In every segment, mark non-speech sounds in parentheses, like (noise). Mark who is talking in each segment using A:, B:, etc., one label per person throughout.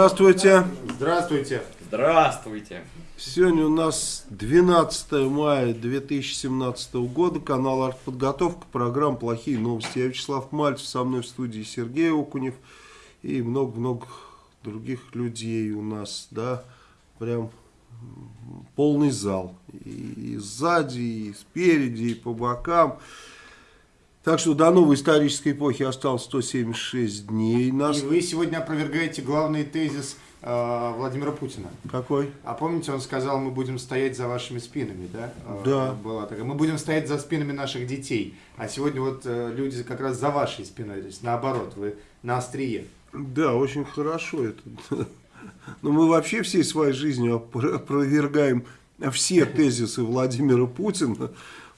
A: Здравствуйте.
B: Здравствуйте.
C: Здравствуйте.
A: Сегодня у нас 12 мая 2017 года, канал «Артподготовка», программа «Плохие новости». Я Вячеслав Мальцев, со мной в студии Сергей Окунев и много-много других людей у нас, да, прям полный зал. И сзади, и спереди, и по бокам. Так что до новой исторической эпохи осталось 176 дней. Нас...
B: И вы сегодня опровергаете главный тезис Владимира Путина.
A: Какой?
B: А помните, он сказал, мы будем стоять за вашими спинами, да? Э,
A: Да.
B: Была такая. Мы будем стоять за спинами наших детей. А сегодня вот э, люди как раз за вашей спиной, то есть наоборот, вы на острие.
A: Да, очень хорошо это. (laughs) Но мы вообще всей своей жизнью опро- опровергаем все тезисы Владимира Путина,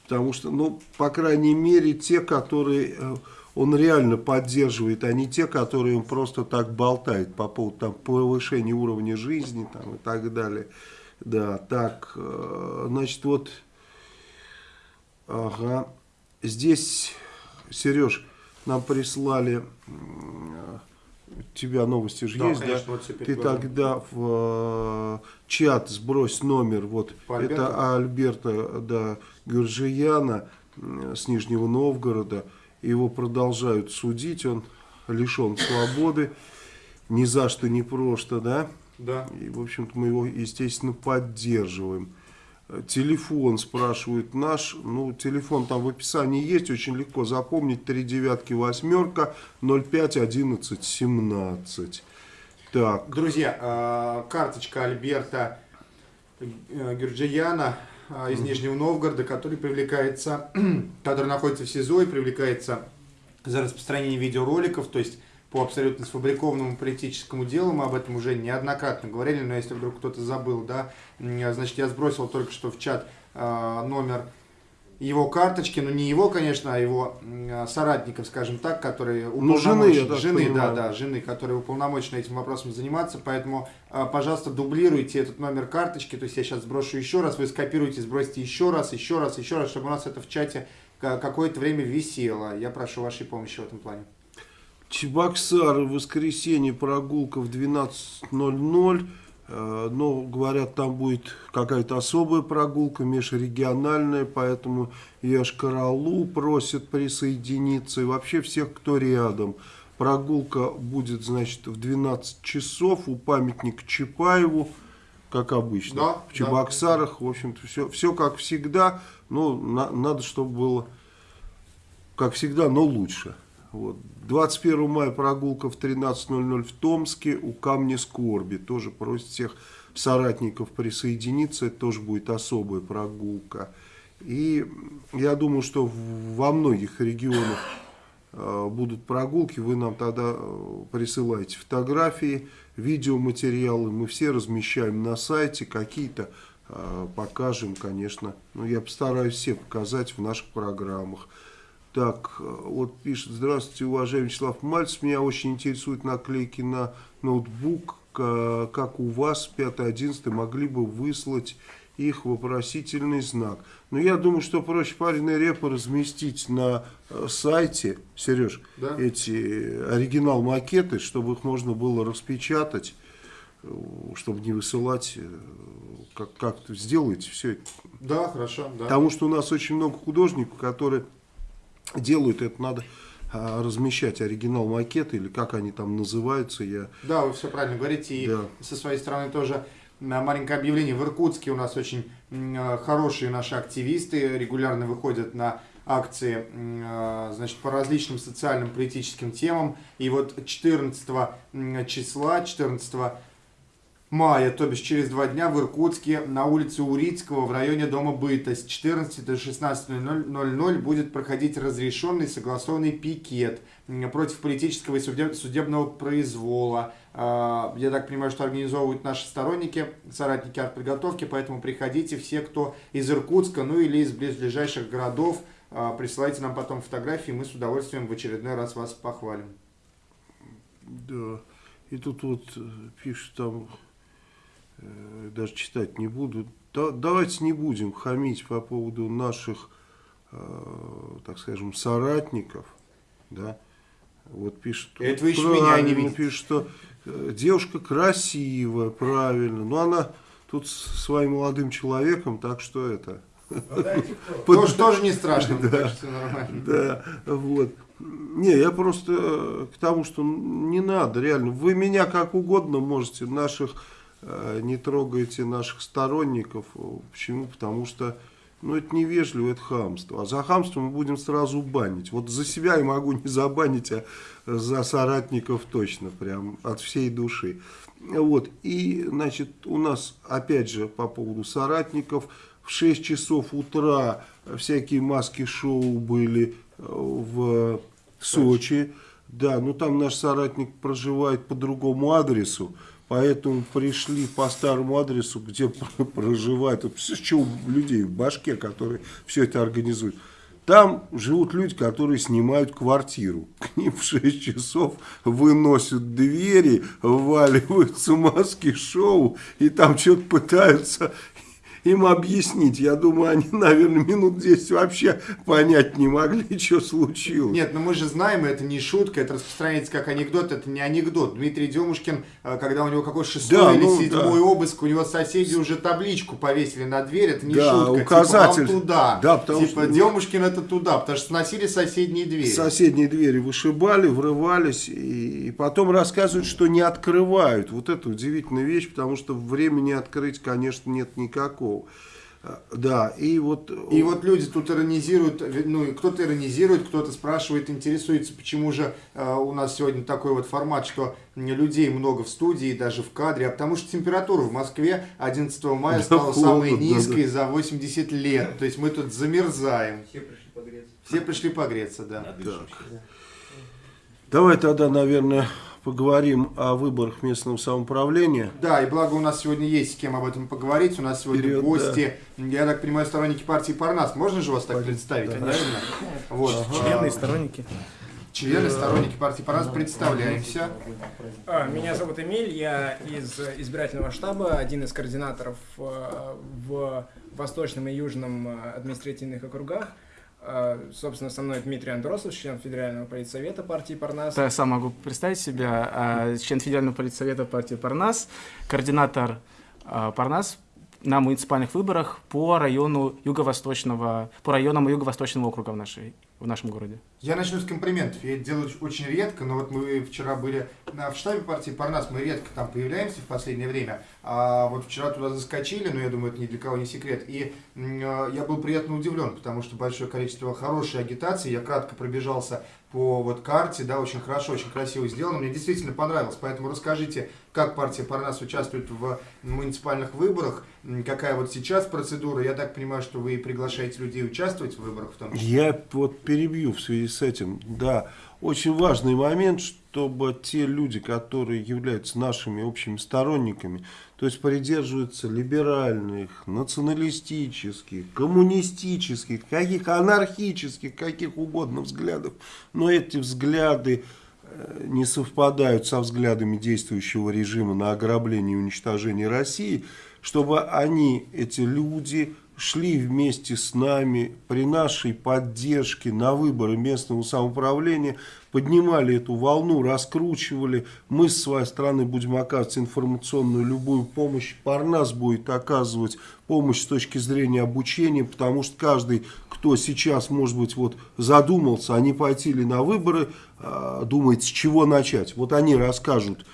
A: потому что, ну, по крайней мере, те, которые э, он реально поддерживает, а не те, которые он просто так болтает по поводу там, повышения уровня жизни там, и так далее. Да, так, э, значит, вот, ага, здесь, Сереж, нам прислали у тебя новости же
B: Да,
A: есть,
B: конечно,
A: да?
B: вот
A: Ты
B: глазами.
A: тогда в э, чат сбрось номер, вот,
B: По
A: это Альберта, да, Гюржияна м, с Нижнего Новгорода, его продолжают судить, он лишен свободы, ни за что, ни просто, да?
B: Да.
A: И, в общем-то, мы его, естественно, поддерживаем. Телефон спрашивают наш. Ну, телефон там в описании есть, очень легко запомнить. Три девятки, восьмерка, 05 11 17. Так,
B: Друзья, э, карточка Альберта э, Гюрджияна из Нижнего Новгорода, который привлекается, (clears throat) который находится в СИЗО и привлекается за распространение видеороликов, то есть по абсолютно сфабрикованному политическому делу, мы об этом уже неоднократно говорили, но если вдруг кто-то забыл, да, значит, я сбросил только что в чат э, номер его карточки, ну не его, конечно, а его м, соратников, скажем так, которые
A: Ну, жены,
B: уполномочены-
A: так
B: жены, да,
A: понимаю.
B: да, жены, которые уполномочены этим вопросом заниматься, поэтому, а, пожалуйста, дублируйте этот номер карточки, то есть я сейчас сброшу еще раз, вы скопируете, сбросите еще раз, еще раз, еще раз, чтобы у нас это в чате ка- какое-то время висело. Я прошу вашей помощи в этом плане.
A: Чебоксары, воскресенье, прогулка в 12.00. Э, Но, говорят, там будет какая-то особая прогулка, межрегиональная, поэтому Яшкаралу просят присоединиться. И вообще всех, кто рядом. Прогулка будет, значит, в 12 часов у памятника Чапаеву, как обычно.
B: Да,
A: в Чебоксарах, в общем-то, все, все как всегда. Ну, на- надо, чтобы было как всегда, но лучше. Вот. 21 мая прогулка в 13.00 в Томске у Камня Скорби. Тоже просит всех соратников присоединиться. Это тоже будет особая прогулка. И я думаю, что во многих регионах э, будут прогулки. Вы нам тогда э, присылаете фотографии, видеоматериалы. Мы все размещаем на сайте. Какие-то э, покажем, конечно. Но я постараюсь все показать в наших программах. Так, э, вот пишет, здравствуйте, уважаемый Вячеслав Мальцев, меня очень интересуют наклейки на ноутбук, как у вас, 5-11, могли бы выслать их вопросительный знак. Но я думаю, что проще пареной репы разместить на э, сайте, Сереж,
B: Да.
A: эти оригинал-макеты, чтобы их можно было распечатать, э, чтобы не высылать, э, как, как-то сделайте все это
B: Да, хорошо, да.
A: Потому что у нас очень много художников, которые делают это, надо а, размещать оригинал макеты или как они там называются. Я
B: Да, вы все правильно говорите. И
A: Да.
B: со своей стороны тоже м, маленькое объявление. В Иркутске у нас очень э, хорошие наши активисты регулярно выходят на акции значит, по различным социальным политическим темам. И вот 14 м, числа, 14 мая, то бишь через два дня в Иркутске на улице Урицкого в районе Дома Быта с 14 до 16.00 будет проходить разрешенный согласованный пикет против политического и судебного произвола. А, я так понимаю, что организовывают наши сторонники, соратники артподготовки, поэтому приходите все, кто из Иркутска, ну или из близлежащих городов, а, присылайте нам потом фотографии, мы с удовольствием в очередной раз вас похвалим.
A: Да, и тут вот э, пишут там даже читать не буду. Да, давайте не будем хамить по поводу наших, э, так скажем, соратников, да. Вот пишет,
B: Это вы еще меня не видите.
A: пишет, что э, девушка красивая, правильно, но она тут с своим молодым человеком, так что это... (laughs)
B: Тоже, тоже не страшно,
A: да, все нормально. Да, вот. Не, я просто к тому, что не надо, реально. Вы меня как угодно можете, наших Э, не трогайте наших сторонников. Почему? Потому что ну, это невежливо, это хамство. А за хамство мы будем сразу банить. Вот за себя я могу не забанить, а за соратников точно, прям от всей души. Вот, и, значит, у нас, опять же, по поводу соратников, в 6 часов утра всякие маски-шоу были э, в Сочи. Да, ну там наш соратник проживает по другому адресу. Поэтому пришли по старому адресу, где (laughs) проживают, что у людей в башке, которые все это организуют. Там живут люди, которые снимают квартиру. (laughs) К ним в 6 часов выносят двери, вваливаются маски шоу, и там что-то пытаются им объяснить. Я думаю, они, наверное, минут 10 вообще понять не могли, (laughs) что случилось.
B: Нет, но мы же знаем, это не шутка, это распространяется как анекдот, это не анекдот. Дмитрий Демушкин, э, когда у него какой шестой да, или ну, седьмой да. обыск, у него соседи уже табличку повесили на дверь, это не да, шутка.
A: указатель.
B: Типа, туда. Да, потому типа, что... Демушкин это туда, потому что сносили соседние двери.
A: Соседние двери вышибали, врывались, и, и потом рассказывают, что не открывают. Вот это удивительная вещь, потому что времени открыть, конечно, нет никакого. Песков. Да, и вот...
B: И вот люди тут иронизируют, ну, кто-то иронизирует, кто-то спрашивает, интересуется, почему же э, у нас сегодня такой вот формат, что людей много в студии, даже в кадре, а потому что температура в Москве 11 мая да, стала холодно, самой низкой да, да. за 80 лет, то есть мы тут замерзаем. Все пришли погреться. Все пришли погреться, да.
A: Давай тогда, наверное, поговорим о выборах местного самоуправления.
B: Да, и благо у нас сегодня есть с кем об этом поговорить. У нас сегодня Вперед, гости, да. я так понимаю, сторонники партии Парнас. Можно же вас так Пойдем. представить, да. правильно?
C: Вот. Ага. Члены и сторонники.
B: Члены, сторонники партии Парнас, представляемся.
C: А, меня зовут Эмиль, я из избирательного штаба, один из координаторов э, в Восточном и Южном э, административных округах. А, собственно, со мной Дмитрий Андросов, член Федерального политсовета партии Парнас.
D: Я сам могу представить себя. А, член Федерального политсовета партии Парнас, координатор а, Парнас на муниципальных выборах по району юго-восточного, по районам юго-восточного округа в, нашей, в нашем городе.
B: Я начну с комплиментов. Я это делаю очень редко, но вот мы вчера были в штабе партии Парнас, мы редко там появляемся в последнее время. А вот вчера туда заскочили, но я думаю, это ни для кого не секрет. И э, я был приятно удивлен, потому что большое количество хорошей агитации. Я кратко пробежался по вот карте, да, очень хорошо, очень красиво сделано. Мне действительно понравилось. Поэтому расскажите, как партия Парнас участвует в муниципальных выборах, какая вот сейчас процедура. Я так понимаю, что вы приглашаете людей участвовать в выборах в том
A: числе. Я вот перебью в связи с этим. Да, очень важный момент, чтобы те люди, которые являются нашими общими сторонниками, то есть придерживаются либеральных, националистических, коммунистических, каких анархических, каких угодно взглядов, но эти взгляды э, не совпадают со взглядами действующего режима на ограбление и уничтожение России, чтобы они, эти люди, шли вместе с нами при нашей поддержке на выборы местного самоуправления, поднимали эту волну, раскручивали. Мы с своей стороны будем оказывать информационную любую помощь. Парнас будет оказывать помощь с точки зрения обучения, потому что каждый, кто сейчас, может быть, вот задумался, а не пойти ли на выборы, а, думает, с чего начать. Вот они расскажут,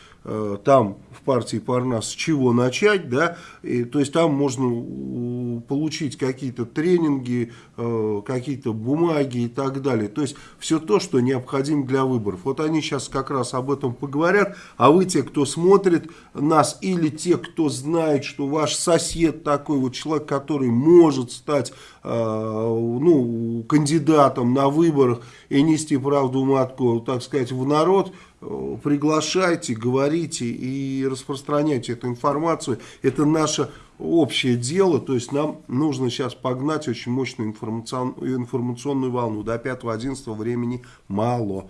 A: там в партии Парнас с чего начать, да, и, то есть там можно э, получить какие-то тренинги, э, какие-то бумаги и так далее, то есть все то, что необходимо для выборов. Вот они сейчас как раз об этом поговорят, а вы те, кто смотрит нас, или те, кто знает, что ваш сосед такой вот человек, который может стать э, ну, кандидатом на выборах и нести правду матку, так сказать, в народ, э, приглашайте, говорите и распространяйте эту информацию. Это наше общее дело, то есть нам нужно сейчас погнать очень мощную информационную, информационную волну. До 5-11 времени мало.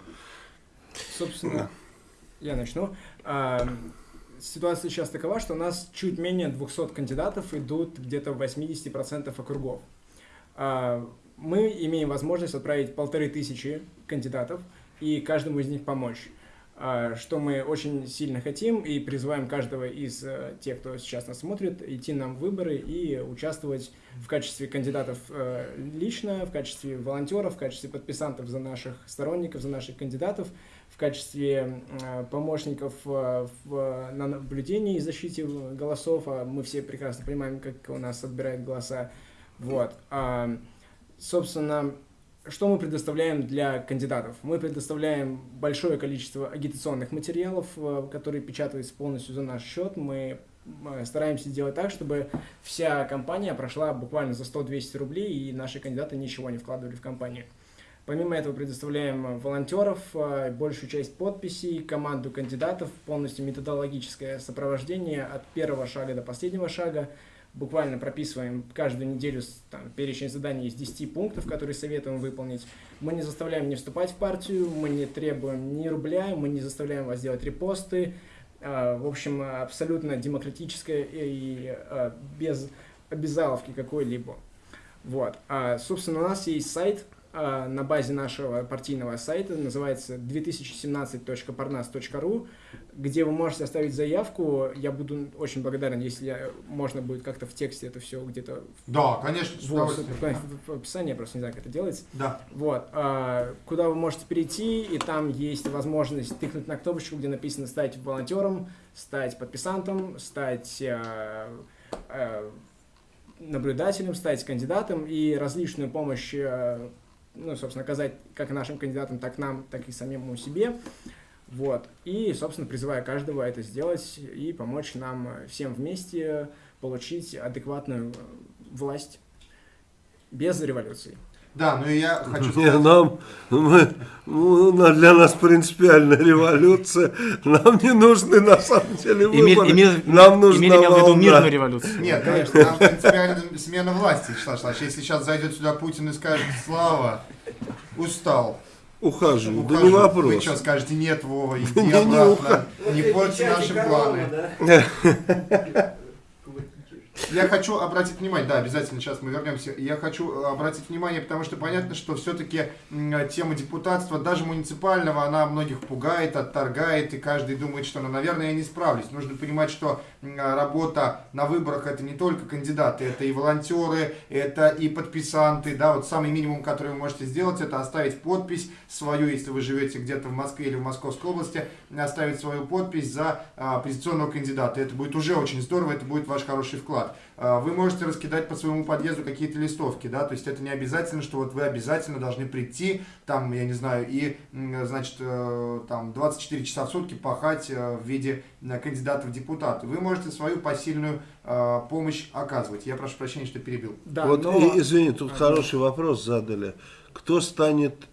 C: Собственно, я начну. А, ситуация сейчас такова, что у нас чуть менее 200 кандидатов идут где-то в 80% округов. А, мы имеем возможность отправить полторы тысячи кандидатов и каждому из них помочь. А, что мы очень сильно хотим и призываем каждого из э, тех, кто сейчас нас смотрит, идти нам в выборы и участвовать в качестве кандидатов э, лично, в качестве волонтеров, в качестве подписантов за наших сторонников, за наших кандидатов, в качестве э, помощников в, на наблюдении и защите голосов. А мы все прекрасно понимаем, как у нас отбирают голоса. Вот. А, собственно, что мы предоставляем для кандидатов? Мы предоставляем большое количество агитационных материалов, э, которые печатаются полностью за наш счет. Мы стараемся сделать так, чтобы вся компания прошла буквально за 100-200 рублей, и наши кандидаты ничего не вкладывали в компанию. Помимо этого предоставляем волонтеров, э, большую часть подписей, команду кандидатов, полностью методологическое сопровождение от первого шага до последнего шага, буквально прописываем каждую неделю там, перечень заданий из 10 пунктов, которые советуем выполнить. Мы не заставляем не вступать в партию, мы не требуем ни рубля, мы не заставляем вас делать репосты. А, в общем, абсолютно демократическое и а, без обязаловки какой-либо. Вот. А, собственно, у нас есть сайт на базе нашего партийного сайта, называется 2017.parnas.ru, где вы можете оставить заявку. Я буду очень благодарен, если можно будет как-то в тексте это все где-то...
B: Да, конечно,
C: вот, в описании, я просто не знаю, как это делается.
B: Да.
C: Вот. А, куда вы можете перейти, и там есть возможность тыкнуть на кнопочку, где написано «стать волонтером», «стать подписантом», «стать...» а, а, наблюдателем, стать кандидатом и различную помощь ну, собственно, оказать как нашим кандидатам, так нам, так и самому себе. Вот. И, собственно, призываю каждого это сделать и помочь нам всем вместе получить адекватную власть без революции.
B: Да, ну и я хочу
A: сказать... Не, нам, мы, ну, для нас принципиальная революция. Нам не нужны на самом деле выборы. Эмиль, Эмиль,
D: нам нужна Эмиль имел в виду мирную революцию.
B: Нет, конечно, нам принципиальная смена власти, Шлаш, Если сейчас зайдет сюда Путин и скажет, Слава, устал,
A: Ухожу, Ухожу. да не вопрос.
B: Вы что, скажете, нет, Вова, (laughs) иди обратно, не порти наши планы. (laughs) Я хочу обратить внимание, да, обязательно сейчас мы вернемся. Я хочу обратить внимание, потому что понятно, что все-таки тема депутатства, даже муниципального, она многих пугает, отторгает, и каждый думает, что, ну, наверное, я не справлюсь. Нужно понимать, что работа на выборах это не только кандидаты, это и волонтеры, это и подписанты, да, вот самый минимум, который вы можете сделать, это оставить подпись свою, если вы живете где-то в Москве или в Московской области, оставить свою подпись за а, оппозиционного кандидата. Это будет уже очень здорово, это будет ваш хороший вклад. А, вы можете раскидать по своему подъезду какие-то листовки, да, то есть это не обязательно, что вот вы обязательно должны прийти, там, я не знаю, и, значит, э, там 24 часа в сутки пахать э, в виде э, кандидата в депутаты. Вы можете свою посильную помощь оказывать. Я прошу прощения, что перебил.
A: Да, вот, но... извини, тут хороший вопрос задали. Кто станет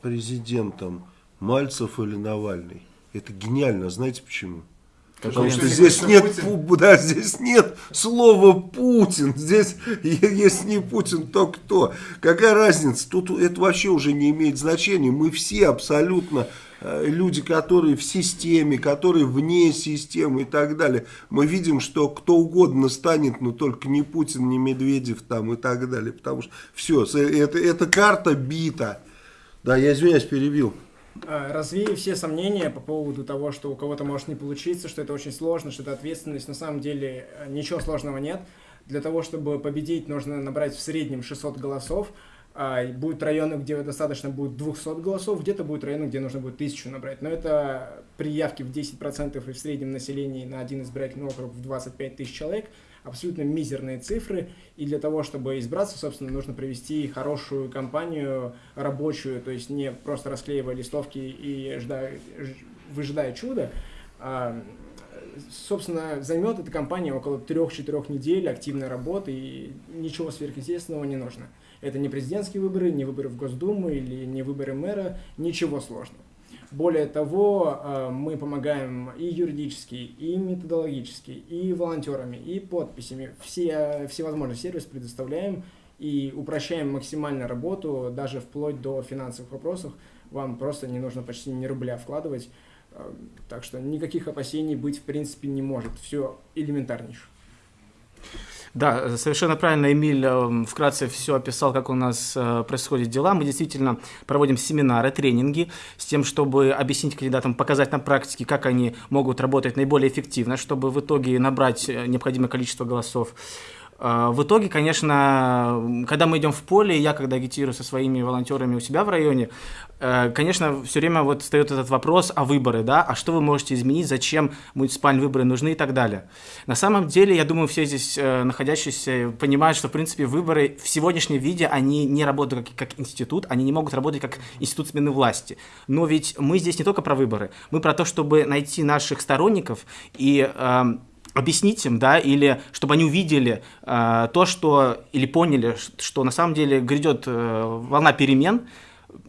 A: президентом, Мальцев или Навальный? Это гениально, знаете почему? Потому что здесь нет, да, здесь нет слова Путин. Здесь, если не Путин, то кто? Какая разница? Тут это вообще уже не имеет значения. Мы все абсолютно э, люди, которые в системе, которые вне системы и так далее. Мы видим, что кто угодно станет, но только не Путин, не Медведев там и так далее. Потому что все, это, эта карта бита. Да, я извиняюсь, перебил.
C: Э, развею все сомнения по поводу того, что у кого-то может не получиться, что это очень сложно, что это ответственность. На самом деле э, ничего сложного нет. Для того, чтобы победить, нужно набрать в среднем 600 голосов. А, Будут районы, где достаточно будет 200 голосов, где-то будут районы, где нужно будет 1000 набрать. Но это при явке в 10% и в среднем населении на один избирательный округ в 25 тысяч человек абсолютно мизерные цифры. И для того, чтобы избраться, собственно, нужно провести хорошую кампанию рабочую, то есть не просто расклеивая листовки и ждая, выжидая чуда. А, собственно, займет эта кампания около 3-4 недель активной работы, и ничего сверхъестественного не нужно. Это не президентские выборы, не выборы в Госдуму или не выборы мэра, ничего сложного. Более того, э, мы помогаем и юридически, и методологически, и волонтерами, и подписями. Все всевозможный сервис предоставляем и упрощаем максимально работу, даже вплоть до финансовых вопросов. Вам просто не нужно почти ни рубля вкладывать. Э, Так что никаких опасений быть в принципе не может. Все элементарнейше.
D: Да, совершенно правильно Эмиль э, вкратце все описал, как у нас э, происходят дела. Мы действительно проводим семинары, тренинги с тем, чтобы объяснить кандидатам, показать на практике, как они могут работать наиболее эффективно, чтобы в итоге набрать э, необходимое количество голосов. Э, В итоге, конечно, когда мы идем в поле, я когда агитирую со своими волонтерами у себя в районе, э, конечно, все время вот встает этот вопрос о выборы, да, а что вы можете изменить, зачем муниципальные выборы нужны и так далее. На самом деле, я думаю, все здесь э, находящиеся понимают, что, в принципе, выборы в сегодняшнем виде, они не работают как, как институт, они не могут работать как институт смены власти. Но ведь мы здесь не только про выборы, мы про то, чтобы найти наших сторонников и эм, объяснить им, да, или чтобы они увидели э, то, что, или поняли, что на самом деле грядет э, волна перемен,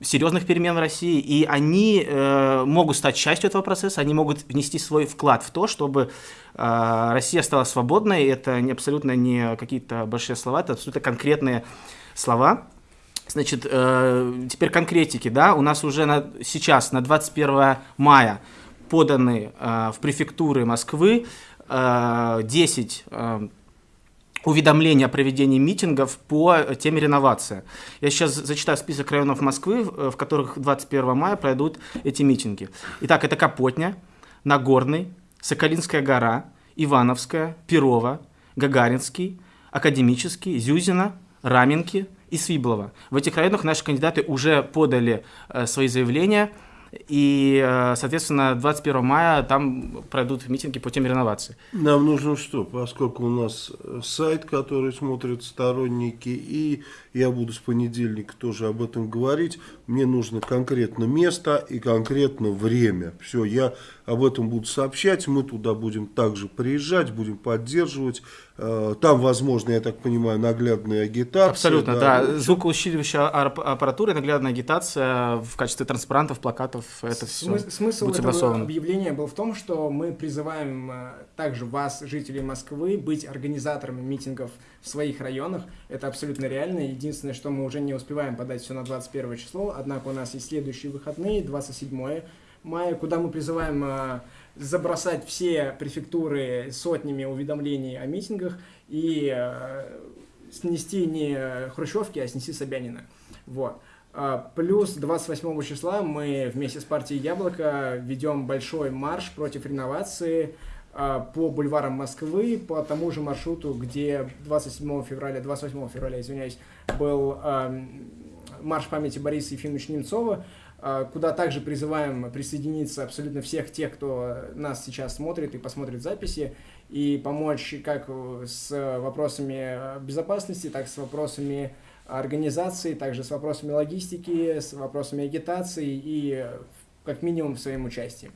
D: серьезных перемен в России, и они э, могут стать частью этого процесса, они могут внести свой вклад в то, чтобы э, Россия стала свободной. Это не, абсолютно не какие-то большие слова, это абсолютно конкретные слова. Значит, э, теперь конкретики, да, у нас уже на, сейчас, на 21 мая, поданы э, в префектуры Москвы 10 э, уведомления о проведении митингов по теме реновация. Я сейчас зачитаю список районов Москвы, в в которых 21 мая пройдут эти митинги. Итак, это Капотня, Нагорный, Соколинская гора, Ивановская, Перова, Гагаринский, Академический, Зюзина, Раменки и Свиблова. В этих районах наши кандидаты уже подали э, свои заявления, и, э, соответственно, 21 мая там пройдут митинги по теме реновации.
A: Нам нужно что? Поскольку у нас э, сайт, который смотрят сторонники, и я буду с понедельника тоже об этом говорить, мне нужно конкретно место и конкретно время. Все, я об этом буду сообщать, мы туда будем также приезжать, будем поддерживать. Э, Там, возможно, я так понимаю, наглядная агитация.
D: Абсолютно, да.
A: Ну,
D: Звукоусиливающая ар- аппаратура, и наглядная агитация в качестве транспарантов, плакатов, это все
C: Смы- Смысл
D: будет
C: этого
D: согласовано.
C: объявления был в том, что мы призываем э, также вас, жителей Москвы, быть организаторами митингов в своих районах. Это абсолютно реально. Единственное, что мы уже не успеваем подать все на 21 число, однако у нас есть следующие выходные, 27 мая, куда мы призываем э, забросать все префектуры сотнями уведомлений о митингах и э, снести не Хрущевки, а снести Собянина. Вот. А, Плюс 28 числа мы вместе с партией Яблоко ведем большой марш против реновации а, по бульварам Москвы, по тому же маршруту, где 27 февраля, 28 февраля, извиняюсь, был ам, марш памяти Бориса Ефимовича Немцова, а, куда также призываем присоединиться абсолютно всех тех, кто нас сейчас смотрит и посмотрит записи, и помочь как с вопросами безопасности, так и с вопросами организации, также с вопросами логистики, с вопросами агитации и как минимум своим участием.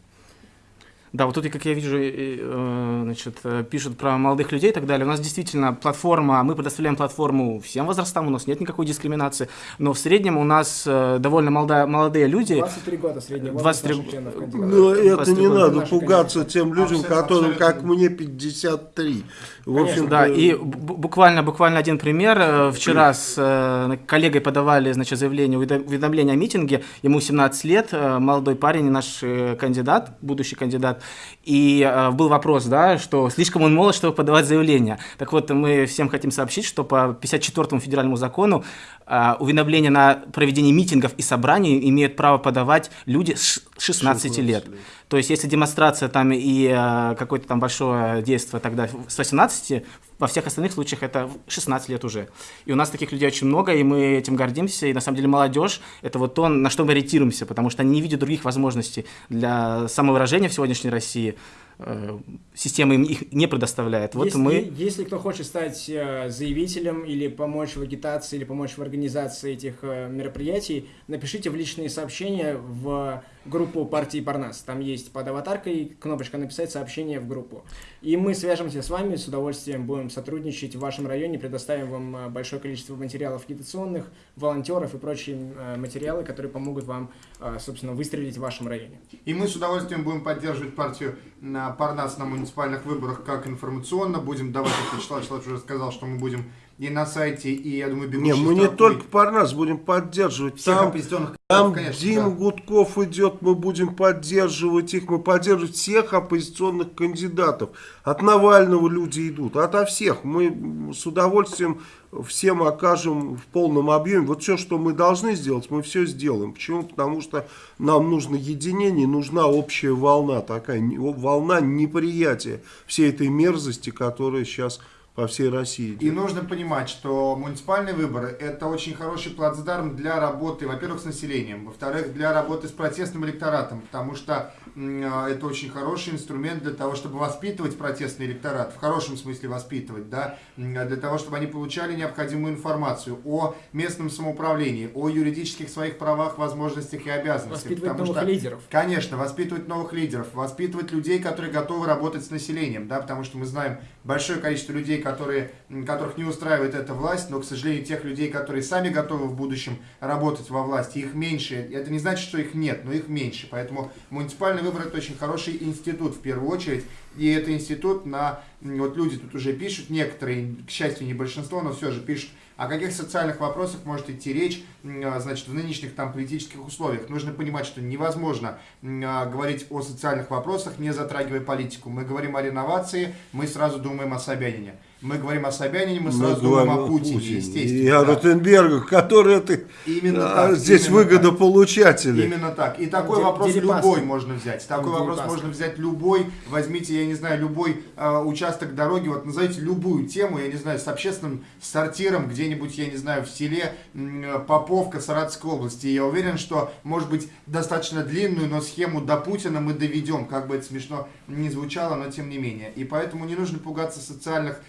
D: Да, вот тут, как я вижу, э, значит, э, пишут про молодых людей и так далее. У нас действительно платформа, мы предоставляем платформу всем возрастам, у нас нет никакой дискриминации, но в среднем у нас э, довольно молодая, молодые люди.
C: 23 года средний возраст
D: 23
C: наших членов кандидатов.
A: Ну, это
D: 23
A: не
D: года
A: надо пугаться тем людям,
B: Абсолютно,
A: которым, как
B: абсолютно.
A: мне, 53. В
C: Конечно,
A: общем,
D: Да, и бу- буквально, буквально один пример. Вчера с коллегой подавали значит, заявление, уведо- уведомление о митинге. Ему 17 лет, молодой парень, наш кандидат, будущий кандидат. И э, был вопрос, да, что слишком он молод, чтобы подавать заявление. Так вот, мы всем хотим сообщить, что по 54-му федеральному закону э, уведомление на проведение митингов и собраний имеют право подавать люди с 16
A: 16
D: лет.
A: лет.
D: То есть, если демонстрация там и э, какое-то там большое действие тогда с 18, во всех остальных случаях это 16 лет уже. И у нас таких людей очень много, и мы этим гордимся. И на самом деле молодежь — это вот то, на что мы ориентируемся, потому что они не видят других возможностей для самовыражения в сегодняшней России. Э, Система им их не предоставляет. Вот
C: если,
D: мы...
C: если кто хочет стать э, заявителем или помочь в агитации, или помочь в организации этих э, мероприятий, напишите в личные сообщения в группу партии Парнас. Там есть под аватаркой кнопочка «Написать сообщение в группу». И мы свяжемся с вами, с удовольствием будем сотрудничать в вашем районе, предоставим вам э, большое количество материалов агитационных, волонтеров и прочие э, материалы, которые помогут вам, э, собственно, выстрелить в вашем районе.
B: И мы с удовольствием будем поддерживать партию на Парнас на муниципальных выборах как информационно. Будем давать, как Вячеслав Вячеславович уже сказал, что мы будем и на сайте, и, я думаю,
A: Не,
B: бегущей
A: мы не только Парнас будем поддерживать.
B: всех
A: Там,
B: оппозиционных
A: там
B: конечно,
A: Дима
B: да.
A: Гудков идет, мы будем поддерживать их, мы поддерживаем всех оппозиционных кандидатов. От Навального люди идут, ото всех. Мы с удовольствием всем окажем в полном объеме. Вот все, что мы должны сделать, мы все сделаем. Почему? Потому что нам нужно единение, нужна общая волна, такая не- волна неприятия всей этой мерзости, которая сейчас по всей России.
B: И нужно понимать, что муниципальные выборы – это очень хороший плацдарм для работы, во-первых, с населением, во-вторых, для работы с протестным электоратом, потому что это очень хороший инструмент для того, чтобы воспитывать протестный электорат, в хорошем смысле воспитывать, да, а для того, чтобы они получали необходимую информацию о местном самоуправлении, о юридических своих правах, возможностях и обязанностях.
C: Воспитывать
B: потому
C: новых
B: что-
C: лидеров.
B: Конечно, воспитывать новых лидеров, воспитывать людей, которые готовы работать с населением, да, потому что мы знаем большое количество людей, которые, которых не устраивает эта власть, но, к сожалению, тех людей, которые сами готовы в будущем работать во власти, их меньше. Это не значит, что их нет, но их меньше. Поэтому муниципальный выбор это очень хороший институт в первую очередь. И это институт на... Вот люди тут уже пишут, некоторые, к счастью, не большинство, но все же пишут, о каких социальных вопросах может идти речь, а, значит, в нынешних там политических условиях. Нужно понимать, что невозможно а, говорить о социальных вопросах, не затрагивая политику. Мы говорим о реновации, мы сразу думаем о Собянине. Мы говорим о Собянине, мы сразу думаем о Путине, естественно.
A: И о
B: да.
A: Ротенбергах, которые ты
B: Именно
A: а,
B: так,
A: здесь
B: именно
A: выгодополучатели.
B: Именно так. И такой
C: Де-
B: вопрос
C: Дерипаска.
B: любой можно взять. Такой
C: Дерипаска.
B: вопрос можно взять любой. Возьмите, я не знаю, любой э, участок дороги, вот назовите любую тему, я не знаю, с общественным сортиром где-нибудь, я не знаю, в селе э, Поповка Саратовской области. И я уверен, что, может быть, достаточно длинную, но схему до Путина мы доведем, как бы это смешно не звучало, но тем не менее. И поэтому не нужно пугаться социальных,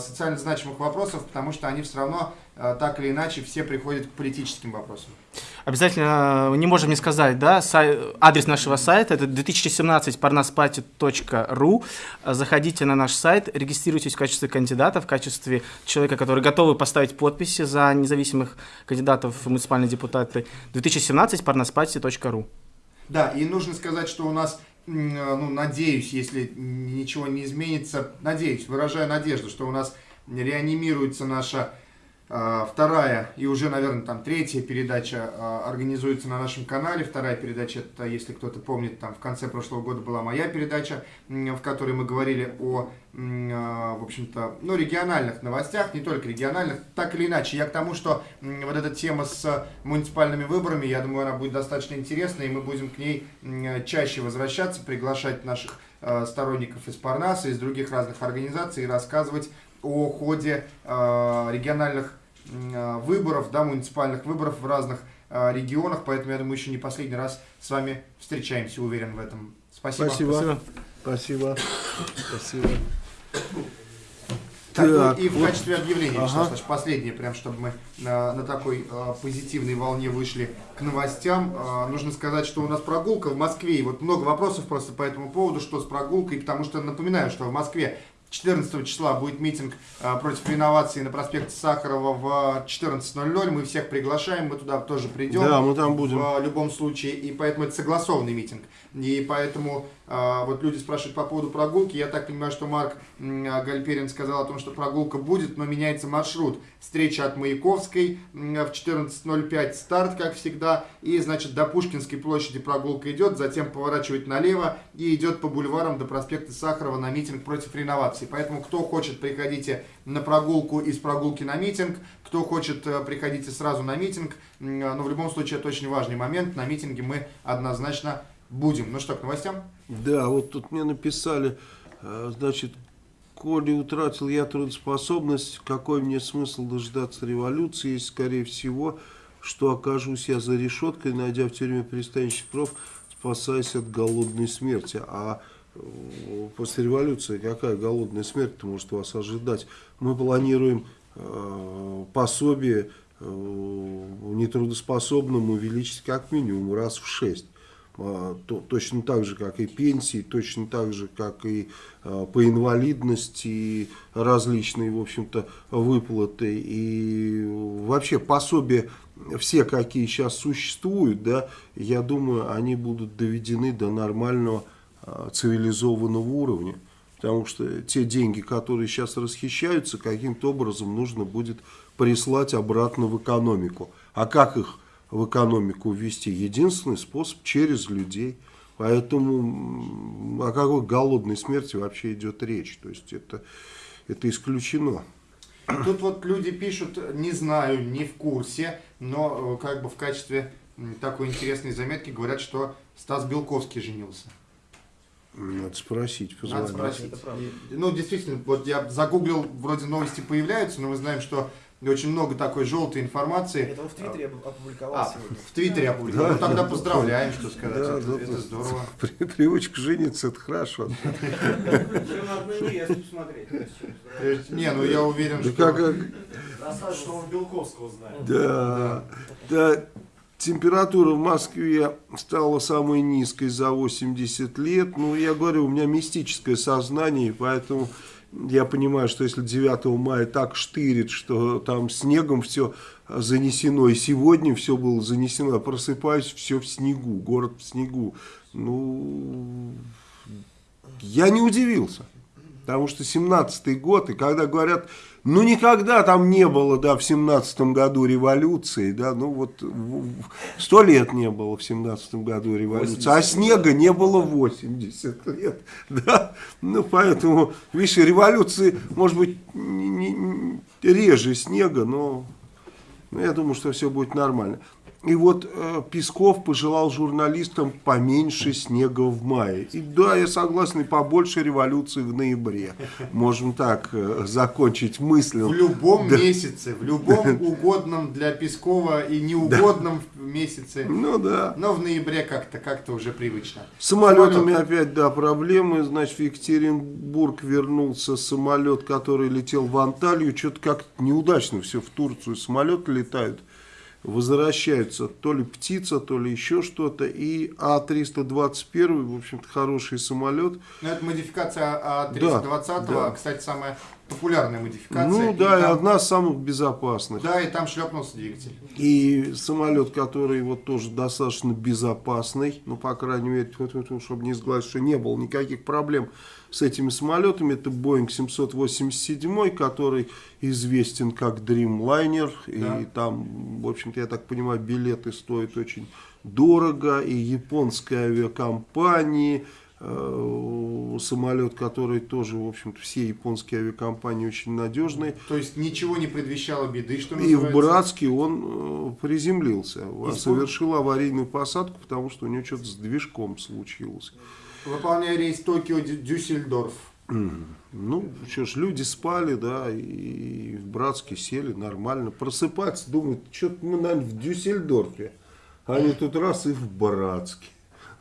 B: социально значимых вопросов, потому что они все равно э, так или иначе все приходят к политическим вопросам.
D: Обязательно э, не можем не сказать, да, сай- адрес нашего сайта это 2017parnaspati.ru. Заходите на наш сайт, регистрируйтесь в качестве кандидата, в качестве человека, который готовы поставить подписи за независимых кандидатов в муниципальные депутаты. 2017parnaspati.ru.
B: Да, и нужно сказать, что у нас, э, ну, надеюсь, если ничего не изменится, надеюсь, выражаю надежду, что у нас реанимируется наша э, вторая и уже, наверное, там третья передача э, организуется на нашем канале. Вторая передача, это, если кто-то помнит, там в конце прошлого года была моя передача, в которой мы говорили о, э, в общем-то, ну, региональных новостях, не только региональных, так или иначе. Я к тому, что вот эта тема с муниципальными выборами, я думаю, она будет достаточно интересной, и мы будем к ней чаще возвращаться, приглашать наших сторонников из Парнаса, из других разных организаций и рассказывать о ходе э, региональных э, выборов, да, муниципальных выборов в разных э, регионах, поэтому я думаю, еще не последний раз с вами встречаемся, уверен в этом. Спасибо.
A: Спасибо. Спасибо. Спасибо.
B: Так, ну,
A: Так,
B: и в
A: вот.
B: качестве объявления,
A: Ага.
B: Вячеслав Иванович, последнее, прям чтобы мы на, на такой э, позитивной волне вышли к новостям. Э, нужно сказать, что у нас прогулка в Москве, и вот много вопросов просто по этому поводу, что с прогулкой, потому что напоминаю, что в Москве 14 числа будет митинг э, против реновации на проспекте Сахарова в 14.00. Мы всех приглашаем, мы туда тоже придем.
A: Да, мы там будем.
B: В любом случае, и поэтому это согласованный митинг. И поэтому А, вот люди спрашивают по поводу прогулки. Я так понимаю, что Марк а, Гальперин сказал о том, что прогулка будет, но меняется маршрут. Встреча от Маяковской в 14.05 старт, как всегда. И, значит, до Пушкинской площади прогулка идет, затем поворачивает налево и идет по бульварам до проспекта Сахарова на митинг против реновации. Поэтому, кто хочет, приходите на прогулку из прогулки на митинг. Кто хочет, э, приходите сразу на митинг. М, Но в любом случае, это очень важный момент. На митинге мы однозначно будем. Ну что, к новостям?
A: Да, вот тут мне написали, э, значит, коли утратил я трудоспособность, какой мне смысл дождаться революции, если, скорее всего, что окажусь я за решеткой, найдя в тюрьме пристанищных пров, спасаясь от голодной смерти. А э, после революции какая голодная смерть может вас ожидать? Мы планируем э, пособие э, нетрудоспособным увеличить как минимум раз в шесть. А, то- точно так же, как и пенсии, точно так же, как и а, по инвалидности, и различные, в общем-то, выплаты. И вообще пособия, все, какие сейчас существуют, да, я думаю, они будут доведены до нормального а, цивилизованного уровня. Потому что те деньги, которые сейчас расхищаются, каким-то образом нужно будет прислать обратно в экономику. А как их в экономику ввести? Единственный способ через людей. Поэтому о какой голодной смерти вообще идет речь? То есть это, это исключено.
B: Тут вот люди пишут, не знаю, не в курсе, но э, как бы в качестве такой интересной заметки говорят, что Стас Белковский женился.
A: Надо спросить,
B: Надо
A: позвонить.
B: спросить. И, Ну, действительно, вот я загуглил, вроде новости появляются, но мы знаем, что очень много такой желтой информации.
E: Это он в Твиттере опу- опубликовал
B: А,
E: сегодня.
B: в Твиттере опубликовал.
A: Да,
B: ну, тогда
A: да,
B: поздравляем, что сказать.
A: Да,
B: это,
A: да,
B: это
A: да.
B: здорово.
A: При- Привычка жениться, это хорошо. (laughs)
B: Не, ну я уверен,
A: Да
B: что...
A: как, как-
E: Что он Белковского знает.
A: Да, да. Температура в Москве стала самой низкой за 80 лет. Ну, я говорю, у меня мистическое сознание, и поэтому я понимаю, что если 9 мая так штырит, что там снегом все занесено, и сегодня все было занесено, просыпаюсь, все в снегу, город в снегу. Ну, я не удивился. Потому что 17-й год, и когда говорят, ну никогда там не было, да, в 17-м году революции, да, ну вот сто лет не было в 17-м году революции, а снега не было 80 лет, (laughs) да, ну поэтому, видишь, революции, может быть, не- не- реже снега, но ну, я думаю, что все будет нормально. И вот э, Песков пожелал журналистам поменьше снега в мае. И да, я согласен, и побольше революции в ноябре. Можем так э, закончить мысль.
B: В любом
A: Да.
B: месяце, в любом (laughs) угодном для Пескова и неугодном месяце.
A: Ну да.
B: Но в ноябре как-то как уже привычно.
A: С самолетами
B: Самолет.
A: опять, да, проблемы. Значит, в Екатеринбург вернулся самолет, который летел в Анталию. Что-то как неудачно все в Турцию самолеты летают. Возвращаются то ли птица, то ли еще что-то. И А-321, в общем-то, хороший самолет.
B: Ну, это модификация
A: Да,
B: А320,
A: да.
B: кстати, самая популярная модификация.
A: Ну да, и
B: там-
A: одна из самых безопасных.
B: Да, и там шлепнулся двигатель.
A: И самолет, который вот тоже достаточно безопасный, ну, по крайней мере, чтобы не сглазить, что не было никаких проблем с этими самолетами, это Boeing 787, который известен как Dreamliner,
B: Да.
A: и там, в общем-то, я так понимаю, билеты стоят очень дорого, и японская авиакомпании, э, самолет, который тоже, в общем-то, все японские авиакомпании очень надежные,
B: То есть ничего не предвещало беды, что
A: и в
B: называется.
A: Братске он э, приземлился,
B: Испуг-
A: совершил аварийную посадку, потому что у него что-то с движком случилось.
B: Выполняя рейс Токио-Дюссельдорф.
A: Ну, что ж, люди спали, да, и в Братске сели нормально. Просыпаться, думают, что-то мы, наверное, в Дюссельдорфе. Они тут раз и в Братске.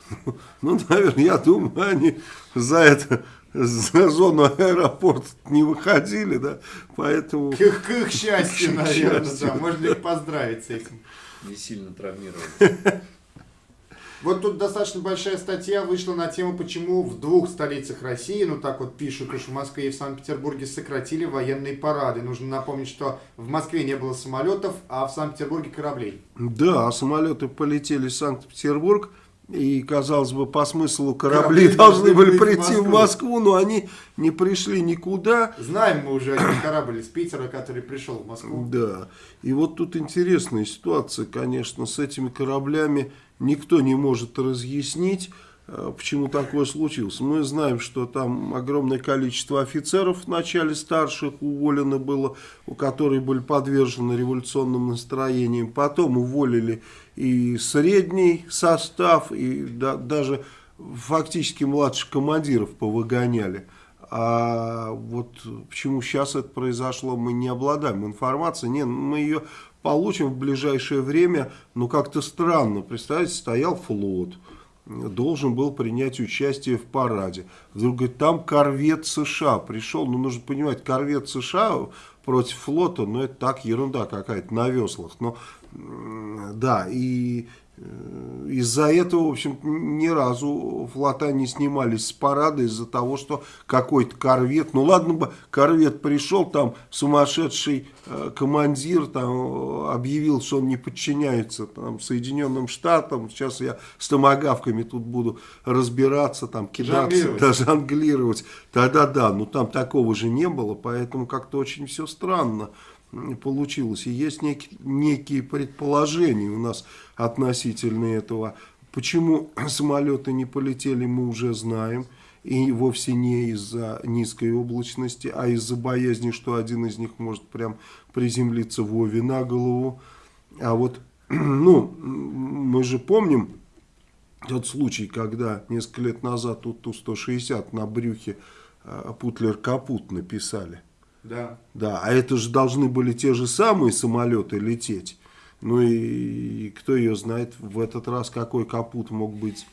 A: (laughs) Ну, наверное, я думаю, они за это, за зону аэропорта не выходили, да, поэтому...
B: К их, к их счастью, (laughs) наверное,
A: счастью.
B: да. Можно их поздравить с этим.
F: Не сильно травмирован. (laughs)
B: Вот тут достаточно большая статья вышла на тему, почему в двух столицах России, ну так вот пишут, уж в Москве и в Санкт-Петербурге сократили военные парады. Нужно напомнить, что в Москве не было самолетов, а в Санкт-Петербурге кораблей.
A: Да, самолеты полетели в Санкт-Петербург, и, казалось бы, по смыслу корабли,
B: Корабли
A: должны
B: должны
A: были
B: в
A: прийти в
B: Москву.
A: Москву, но они не пришли никуда.
B: Знаем мы уже один корабль из Питера, который пришел в Москву.
A: Да, и вот тут интересная ситуация, конечно, с этими кораблями никто не может разъяснить, э, почему такое случилось. Мы знаем, что там огромное количество офицеров в начале старших уволено было, у которых были подвержены революционным настроениям. Потом уволили и средний состав, и да- даже фактически младших командиров повыгоняли. А вот почему сейчас это произошло, мы не обладаем информацией. Нет, мы ее получим в ближайшее время, но как-то странно. Представляете, стоял флот, должен был принять участие в параде. Вдруг говорит, там корвет США пришел. Ну, нужно понимать, корвет США против флота, ну, это так ерунда какая-то на веслах. Но, да, и из-за этого, в общем, ни разу флота не снимались с парада из-за того, что какой-то корвет, ну ладно бы корвет пришел, там сумасшедший э, командир там э, объявил, что он не подчиняется там Соединенным Штатам, сейчас я с томогавками тут буду разбираться, там кидаться,
B: Жонглировать.
A: да, жонглировать, тогда да, но там такого же не было, поэтому как-то очень все странно получилось. И есть некие, некие предположения у нас относительно этого. Почему (clears throat) самолеты не полетели, мы уже знаем. И вовсе не из-за низкой облачности, а из-за боязни, что один из них может прям приземлиться Вове на голову. А вот, (clears throat) ну, мы же помним тот случай, когда несколько лет назад тут Ту-160 на брюхе э, Путлер-Капут написали.
B: Да.
A: Да, а это же должны были те же самые самолеты лететь. Ну и кто ее знает в этот раз, какой капут мог быть.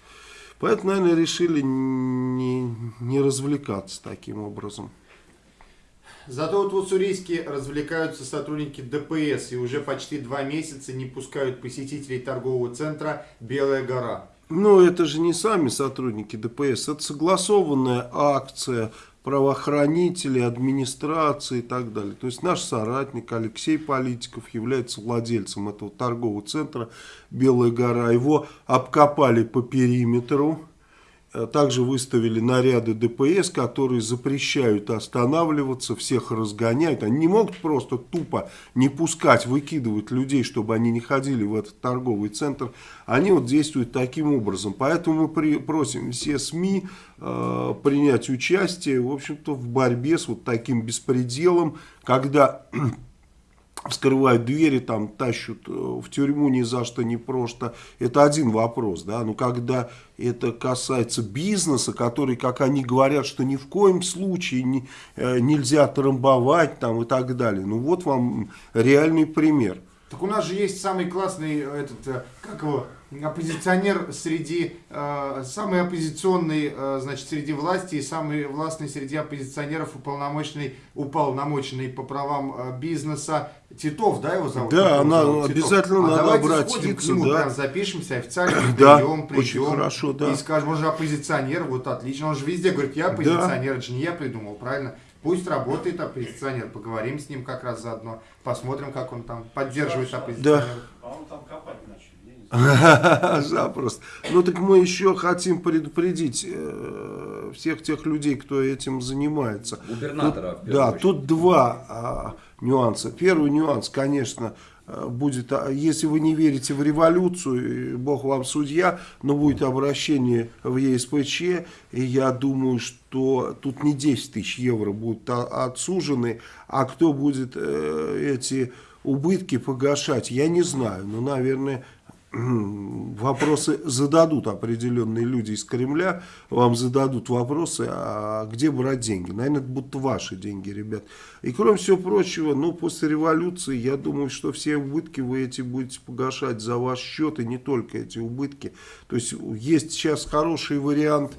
A: Поэтому, наверное, решили не, не развлекаться таким образом.
B: Зато вот в Уссурийске развлекаются сотрудники ДПС и уже почти два месяца не пускают посетителей торгового центра «Белая гора».
A: Но это же не сами сотрудники ДПС, это согласованная акция правоохранителей, администрации и так далее. То есть наш соратник Алексей Политиков является владельцем этого торгового центра «Белая гора». Его обкопали по периметру. Э, Также выставили наряды ДПС, которые запрещают останавливаться, всех разгоняют. Они не могут просто тупо не пускать, выкидывать людей, чтобы они не ходили в этот торговый центр. Они вот действуют таким образом. Поэтому мы при- просим все СМИ э, принять участие, в общем-то, в борьбе с вот таким беспределом, когда вскрывают двери, там тащут э, в тюрьму ни за что, ни просто. Это один вопрос, да, но когда это касается бизнеса, который, как они говорят, что ни в коем случае не, э, нельзя трамбовать там и так далее. Ну вот вам реальный пример.
B: Так у нас же есть самый классный этот, э, как его, оппозиционер среди, э, самый оппозиционный, э, значит, среди власти и самый властный среди оппозиционеров, уполномоченный, уполномоченный по правам э, бизнеса. Титов, да, его зовут?
A: Да, она-
B: зовут?
A: обязательно надо
B: давайте
A: обратиться
B: сходим
A: к
B: нему,
A: да.
B: прям запишемся, официально (clears throat)
A: Да,
B: прием, придем.
A: очень хорошо, да.
B: И скажем, он же оппозиционер, вот отлично. Он же везде говорит, я оппозиционер, это же не я придумал, правильно? Пусть работает оппозиционер, поговорим с ним как раз заодно, посмотрим, как он там поддерживает оппозиционеров.
E: А он там копать начал. я не знаю. (laughs)
A: Запросто. Ну так мы еще хотим предупредить э, всех тех людей, кто этим занимается.
F: Губернатора,
A: Тут- Да,
F: очередь.
A: тут два а, нюанса. Первый нюанс, конечно, э, будет, а, если вы не верите в революцию, Бог вам судья, но будет обращение в ЕСПЧ, и я думаю, что тут не 10 тысяч евро будут а- отсужены, а кто будет э, эти убытки погашать, я не знаю, но, наверное, вопросы зададут определенные люди из Кремля, вам зададут вопросы, а где брать деньги? Наверное, это будут ваши деньги, ребят. И кроме всего прочего, ну, после революции, я думаю, что все убытки вы эти будете погашать за ваш счет, и не только эти убытки. То есть, есть сейчас хороший вариант,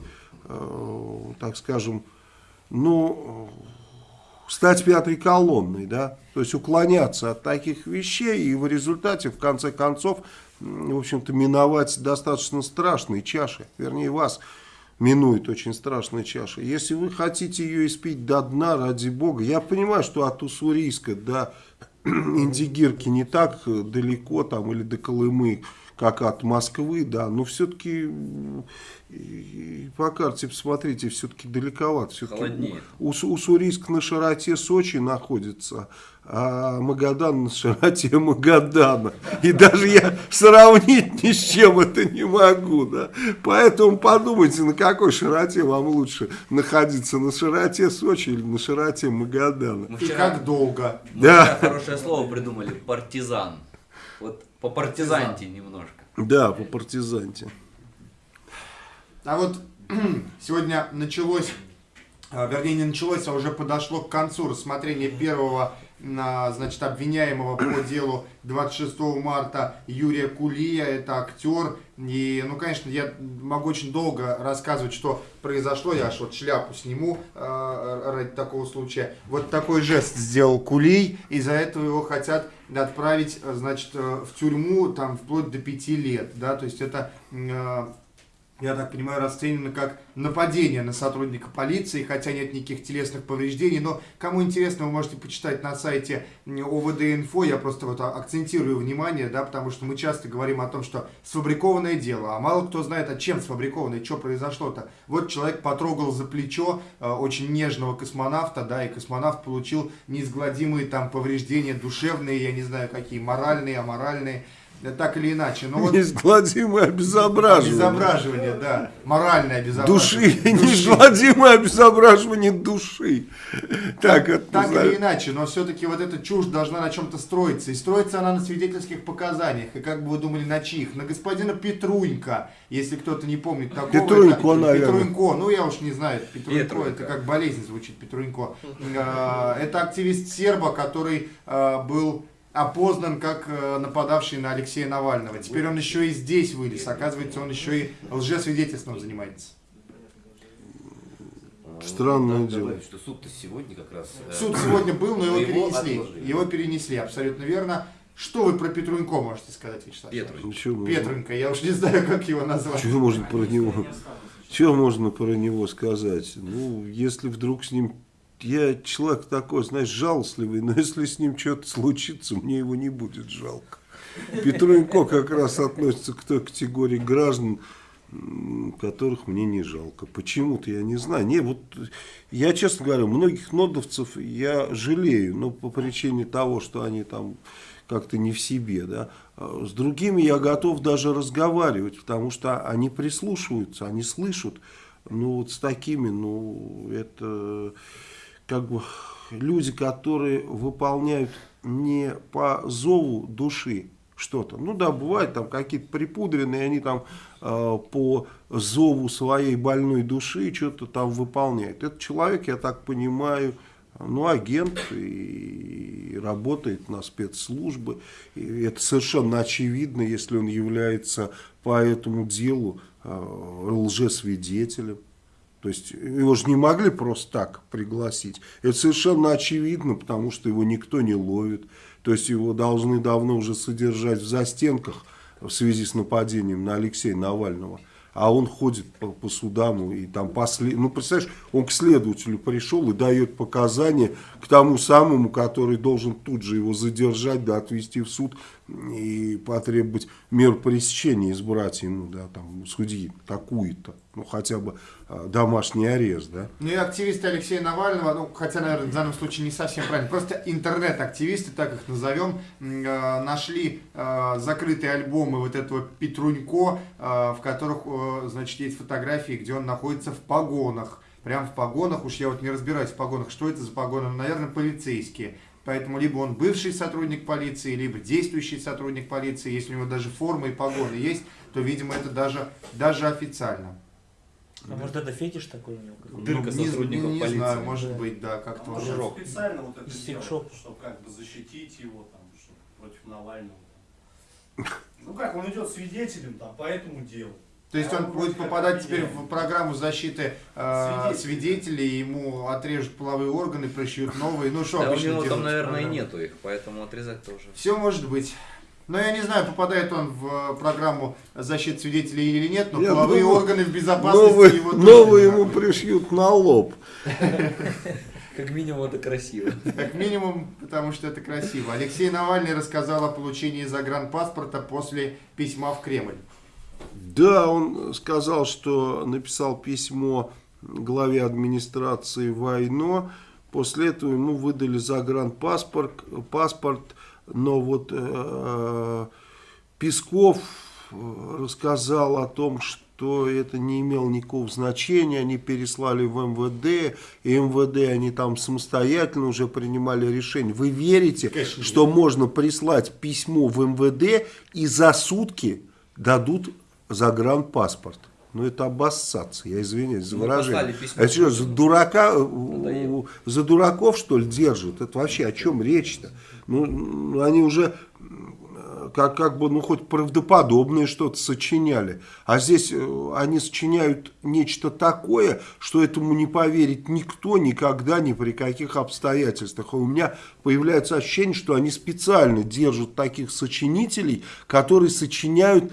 A: э, так скажем, ну, стать пятой колонной, да, то есть уклоняться от таких вещей и в результате, в конце концов, в общем-то, миновать достаточно страшные чаши, вернее, вас минует очень страшная чаша. Если вы хотите ее испить до дна, ради бога, я понимаю, что от Уссурийска до (clears throat) Индигирки не так далеко, там, или до Колымы, как от Москвы, да, но все-таки по карте посмотрите, все-таки далековато. Все
F: Холоднее.
A: У, у Сурийск на широте Сочи находится, а Магадан (laughs) на широте Магадана. И даже я сравнить ни с чем это не могу. Да? Поэтому подумайте, на какой широте вам лучше находиться, на широте Сочи или на широте Магадана.
F: Мы
B: И как долго.
F: мы
A: Да.
F: вчера хорошее слово придумали. Партизан. Вот по партизанте немножко.
A: Да, по партизанте.
B: А вот (clears throat) сегодня началось, а, вернее не началось, а уже подошло к концу рассмотрение первого а, значит, обвиняемого по (coughs) делу 26 марта Юрия Кулия, это актер. И, ну, конечно, я могу очень долго рассказывать, что произошло, я аж вот шляпу сниму а, ради такого случая. Вот такой жест сделал Кулий, из-за этого его хотят отправить, а, значит, э, в тюрьму, там, вплоть до пяти лет, да, то есть это а, я так понимаю, расценено как нападение на сотрудника полиции, хотя нет никаких телесных повреждений. Но кому интересно, вы можете почитать на сайте ОВД-инфо. Я просто вот акцентирую внимание, да, потому что мы часто говорим о том, что сфабрикованное дело, а мало кто знает, от чем сфабрикованное, что произошло-то. Вот человек потрогал за плечо э, очень нежного космонавта, да, и космонавт получил неизгладимые там повреждения душевные, я не знаю какие, моральные, аморальные, так или иначе. Но вот (laughs)
A: Неизгладимое обезображивание.
B: Обезображивание, да. Моральное
A: Души,
B: обезображивание.
A: неизгладимое обезображивание души. Так это
B: Так или иначе, но все-таки вот эта чушь должна на чем-то строиться. И строится она на свидетельских показаниях. И как бы вы думали, на чьих? На господина Петрунька, если кто-то не помнит такого.
A: Петрунько,
B: это-
A: наверное.
B: Петрунько, ну я уж не знаю, Петрунько,
F: Петрунько.
B: это как болезнь звучит, Петрунько. А, Это активист серба, который а, был опознан как э, нападавший на Алексея Навального. Теперь он еще и здесь вылез. Оказывается, он еще и лжесвидетельством занимается.
A: Странное дело.
F: добавить, что суд-то сегодня как раз... э,
B: Суд сегодня был, но его
F: Его
B: перенесли.
F: отложили.
B: Его перенесли, абсолютно верно. Что вы про Петрунько можете сказать, Вячеслав?
F: Петрович.
A: Ничего
B: Петрунько, я уж не знаю, как его назвать.
A: Чего можно про него? Что можно про него сказать? Ну, если вдруг с ним... Я человек такой, знаешь, жалостливый, но если с ним что-то случится, мне его не будет жалко. Петрунько как раз относится к той категории граждан, которых мне не жалко. Почему-то я не знаю. Не, вот я, честно говоря, многих нодовцев я жалею, но по причине того, что они там как-то не в себе, да. А С другими я готов даже разговаривать, потому что они прислушиваются, они слышат. Ну вот с такими, ну это как бы люди, которые выполняют не по зову души что-то. Ну да, бывает там какие-то припудренные, они там э, по зову своей больной души что-то там выполняют. Этот человек, я так понимаю, ну, агент и работает на спецслужбы. И это совершенно очевидно, если он является по этому делу э, лжесвидетелем. То есть его же не могли просто так пригласить. Это совершенно очевидно, потому что его никто не ловит. То есть его должны давно уже содержать в застенках в связи с нападением на Алексея Навального. А он ходит по, по судам и там после... Ну, представляешь, он к следователю пришел и дает показания к тому самому, который должен тут же его задержать, да, отвезти в суд и потребовать меру пресечения, избрать ему, да, там, судьи такую-то. Ну, хотя бы а, домашний арест, да.
B: Ну и активисты Алексея Навального, ну, хотя, наверное, в данном случае не совсем правильно, просто интернет-активисты, так их назовем, э, нашли э, закрытые альбомы вот этого Петрунько, э, в которых, э, значит, есть фотографии, где он находится в погонах. Прям в погонах, уж я вот не разбираюсь в погонах, что это за погоны, наверное, полицейские. Поэтому либо он бывший сотрудник полиции, либо действующий сотрудник полиции. Если у него даже форма и погоны есть, то, видимо, это даже, даже официально.
G: А может это фетиш такой у него?
F: Дырка
B: Ну, не,
F: сотрудников
B: не
F: полиции.
B: знаю, может
G: Да.
B: быть, да, как-то
E: Может,
B: уже.
F: Жирок.
E: специально вот это
G: секс-шопа.
E: чтобы как бы защитить его там, чтобы против Навального. Ну как, он идет свидетелем там по этому делу.
B: То есть он будет попадать теперь в программу защиты э,
E: Свидетелей.
B: ему отрежут половые органы, пришьют новые. Ну что
F: Да у него там, наверное, нету их, поэтому отрезать тоже.
B: Все может быть. Но я не знаю, попадает он в э, программу защиты свидетелей или нет, но
A: Я
B: половые
A: думаю,
B: органы в безопасности
A: Новые,
B: его тоже
A: новые ему пришьют на лоб. (laughs)
F: Как минимум это красиво.
B: Как минимум, потому что это красиво. Алексей Навальный рассказал о получении загранпаспорта после письма в Кремль.
A: Да, он сказал, что написал письмо главе администрации Войно. После этого ему выдали загранпаспорт, паспорт, но вот э, Песков э, рассказал о том, что это не имело никакого значения, они переслали в МВД, и МВД они там самостоятельно уже принимали решение. Вы верите,
B: Конечно,
A: что можно прислать письмо в МВД и за сутки дадут загранпаспорт? Ну это обоссаться, я извиняюсь за
F: Ну,
A: выражение. Это что, за дурака, э,
F: Надоело.
A: за дураков что ли держат? Это вообще о чем речь-то? Ну, они уже как, как бы, ну, хоть правдоподобное что-то сочиняли. А здесь э, они сочиняют нечто такое, что этому не поверит никто никогда, ни при каких обстоятельствах. И у меня появляется ощущение, что они специально держат таких сочинителей, которые сочиняют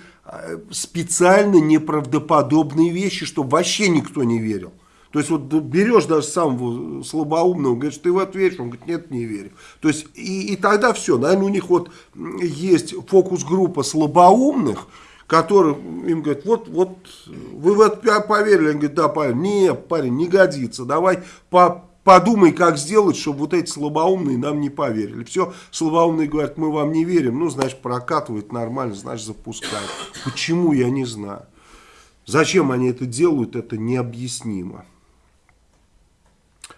A: специально неправдоподобные вещи, чтобы вообще никто не верил. То есть вот берешь даже самого слабоумного, говоришь, ты в это веришь? Он говорит, нет, не верю. То есть и, и тогда все, наверное, у них вот есть фокус-группа слабоумных, которым им говорят, вот, вот вы в это поверили? Они говорят, да, парень, нет, парень, не годится, давай по, подумай, как сделать, чтобы вот эти слабоумные нам не поверили. Все, слабоумные говорят, мы вам не верим, ну, значит, прокатывает нормально, значит, запускают. Почему, я не знаю. Зачем они это делают, это необъяснимо.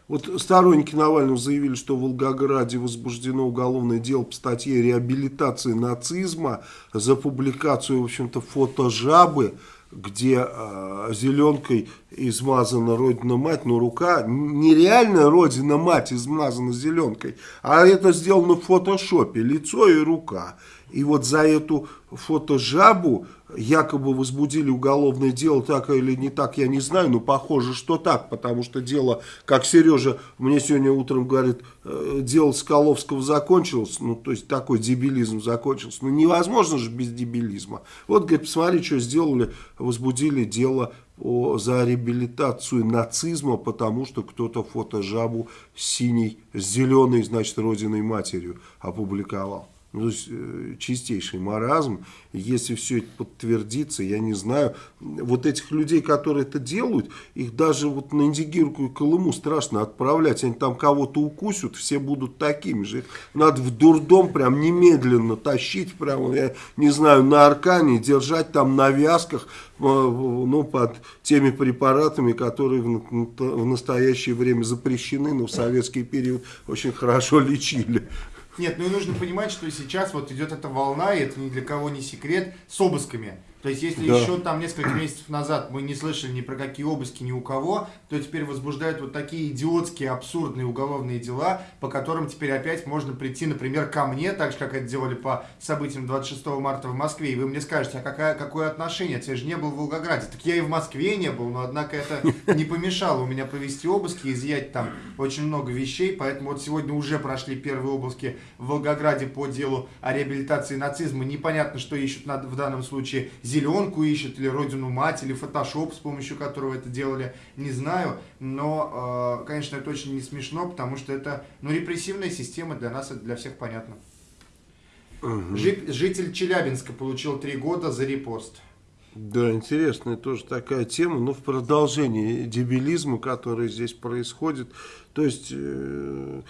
A: Вот сторонники Навального заявили, что в Волгограде возбуждено уголовное дело по статье реабилитации нацизма за публикацию, в общем-то, фото жабы, где э, зеленкой измазана родина-мать, но рука, нереальная родина-мать измазана зеленкой, а это сделано в фотошопе, лицо и рука. И вот за эту фотожабу якобы возбудили уголовное дело, так или не так, я не знаю, но похоже, что так, потому что дело, как Сережа мне сегодня утром говорит, э, дело Скаловского закончилось, ну, то есть такой дебилизм закончился, ну, невозможно же без дебилизма. Вот, говорит, посмотри, что сделали, возбудили дело о, за реабилитацию нацизма, потому что кто-то фотожабу с синей, с зеленой, значит, родиной матерью опубликовал. Ну, то есть, э, чистейший маразм. Если все это подтвердится, я не знаю, вот этих людей, которые это делают, их даже вот на Индигирку и Колыму страшно отправлять. Они там кого-то укусят, все будут такими же. Их надо в дурдом прям немедленно тащить, прям, я не знаю, на аркане, держать там на вязках, э, ну, под теми препаратами, которые в настоящее время запрещены, но в советский период очень хорошо лечили.
B: Нет, ну и нужно понимать, что сейчас вот идет эта волна, и это ни для кого не секрет, с обысками. То есть, если
A: Да.
B: еще там несколько месяцев назад мы не слышали ни про какие обыски ни у кого, то теперь возбуждают вот такие идиотские, абсурдные уголовные дела, по которым теперь опять можно прийти, например, ко мне, так же, как это делали по событиям 26 марта в Москве, и вы мне скажете, а какая, какое отношение? Ты же не был в Волгограде. Так я и в Москве не был, но, однако, это не помешало у меня провести обыски, изъять там очень много вещей, поэтому вот сегодня уже прошли первые обыски в Волгограде по делу о реабилитации нацизма. Непонятно, что ищут в данном случае. Зеленку ищут, или родину мать, или фотошоп, с помощью которого это делали, не знаю. Но, э, конечно, это очень не смешно, потому что это, ну, репрессивная система для нас, это для всех понятно. Жи- Житель Челябинска получил три года за репост.
A: Да, интересная тоже такая тема, но в продолжении дебилизма, который здесь происходит. То есть, э,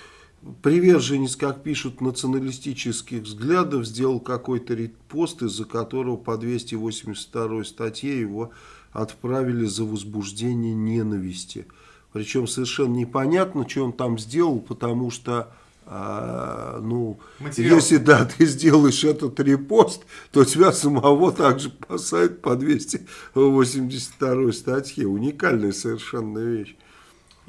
A: приверженец, как пишут, националистических взглядов, сделал какой-то репост, из-за которого по 282 статье его отправили за возбуждение ненависти. Причем совершенно непонятно, что он там сделал, потому что, а, ну,
B: Материал.
A: если да, ты сделаешь этот репост, то тебя самого также посадят по 282 статье. Уникальная совершенно вещь.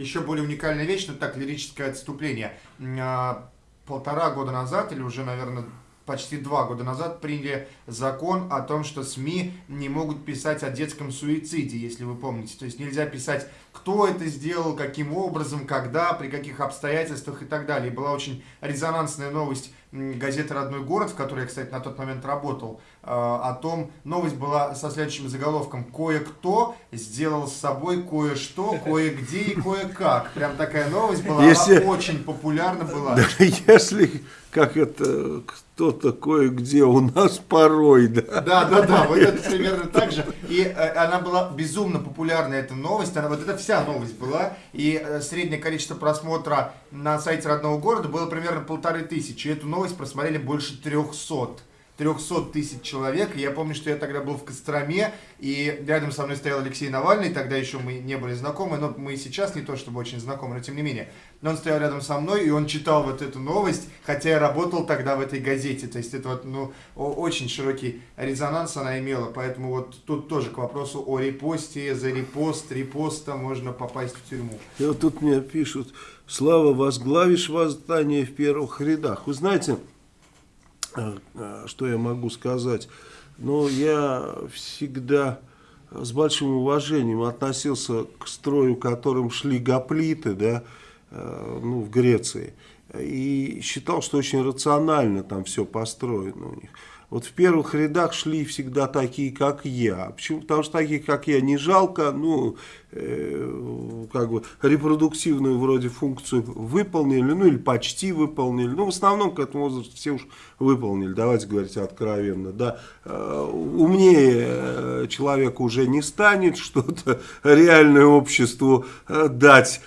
B: Еще более уникальная вещь, но так, лирическое отступление. А, Полтора года назад, или уже, наверное, почти два года назад приняли закон о том, что СМИ не могут писать о детском суициде, если вы помните. То есть нельзя писать, кто это сделал, каким образом, когда, при каких обстоятельствах и так далее. И была очень резонансная новость газеты «Родной город», в которой я, кстати, на тот момент работал, о том, новость была со следующим заголовком «Кое-кто сделал с собой кое-что, (laughs) кое-где и кое-как». Прям такая новость была,
A: Если-
B: она очень популярна была.
A: Да, (laughs) если, как это, кто-то кое-где у нас порой, да.
B: Да, да, да, вот это примерно так же. И э, она была безумно популярна, эта новость. Она, вот это вся новость была. И э, среднее количество просмотра на сайте родного города было примерно полторы тысячи. И эту новость просмотрели больше трехсот. 300 тысяч человек. Я помню, что я тогда был в Костроме, и рядом со мной стоял Алексей Навальный, тогда еще мы не были знакомы, но мы и сейчас не то чтобы очень знакомы, но тем не менее. Но он стоял рядом со мной, и он читал вот эту новость, хотя я работал тогда в этой газете. То есть это вот, ну, очень широкий резонанс она имела, поэтому вот тут тоже к вопросу о репосте, за репост, репоста можно попасть в тюрьму.
A: И вот тут мне пишут, Слава, возглавишь восстание в первых рядах. Вы знаете, что я могу сказать? Ну, я всегда с большим уважением относился к строю, которым шли гоплиты, да, э, ну, в Греции. И считал, что очень рационально там все построено у них. Вот в первых рядах шли всегда такие, как я. Почему? Потому что такие, как я, не жалко, ну, э, как бы репродуктивную вроде функцию выполнили, ну, или почти выполнили. Ну, в основном к этому возрасту все уж выполнили, давайте говорить откровенно, да. Э, умнее э, человек уже не станет, (laughs) что-то реальное обществу э, дать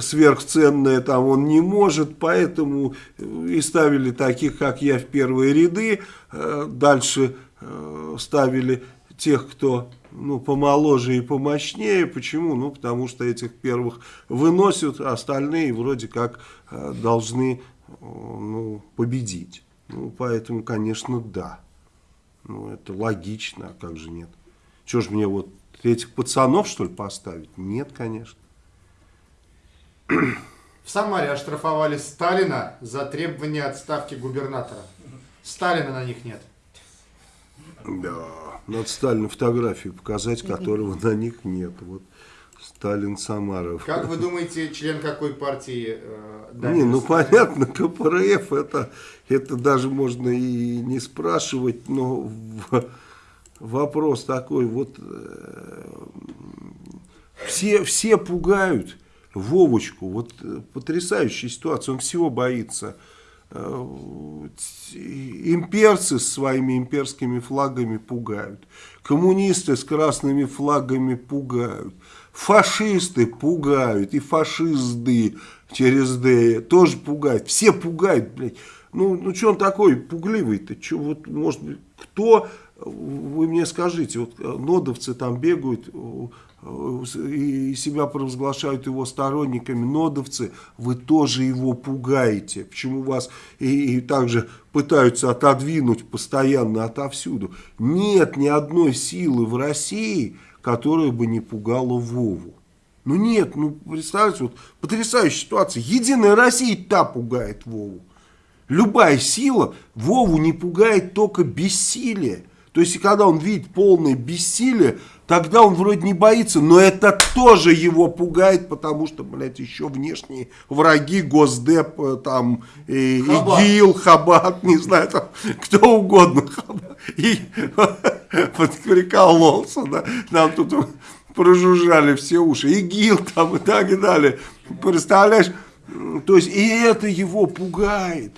A: сверхценное там он не может, поэтому э, и ставили таких, как я, в первые ряды, Э, дальше э, ставили тех, кто ну, помоложе и помощнее. Почему? Ну, потому что этих первых выносят, а остальные вроде как э, должны э, ну, победить. Ну, поэтому, конечно, да. Ну, это логично, а как же нет? Чего ж мне вот этих пацанов, что ли, поставить? Нет, конечно.
B: В Самаре оштрафовали Сталина за требование отставки губернатора. Сталина на них нет.
A: Да, надо Сталину фотографию показать, которого на них нет. Вот Сталин Самаров.
B: Как вы думаете, член какой партии э,
A: Не, ну
B: Сталин?
A: понятно, КПРФ это, это даже можно и не спрашивать, но в- вопрос такой, вот э, все, все пугают Вовочку, вот э, потрясающая ситуация, он всего боится. Э, Имперцы с своими имперскими флагами пугают, коммунисты с красными флагами пугают, фашисты пугают, и фашизды через «д» тоже пугают, все пугают, блядь. Ну, ну что он такой пугливый-то? Вот, может быть, кто, вы мне скажите, вот э, нодовцы там бегают и себя провозглашают его сторонниками, нодовцы, вы тоже его пугаете. Почему вас и, и также пытаются отодвинуть постоянно отовсюду? Нет ни одной силы в России, которая бы не пугала Вову. Ну нет, ну представьте, вот потрясающая ситуация. Единая Россия та пугает Вову. Любая сила Вову не пугает только бессилие. То есть, когда он видит полное бессилие, тогда он вроде не боится, но это тоже его пугает, потому что, блядь, еще внешние враги, Госдеп, э, там, и,
B: Хабат.
A: ИГИЛ, Хабат, не знаю, там, кто угодно. Хабат. И прикололся, да, нам тут прожужжали все уши, ИГИЛ там и так далее. Представляешь, то есть и это его пугает.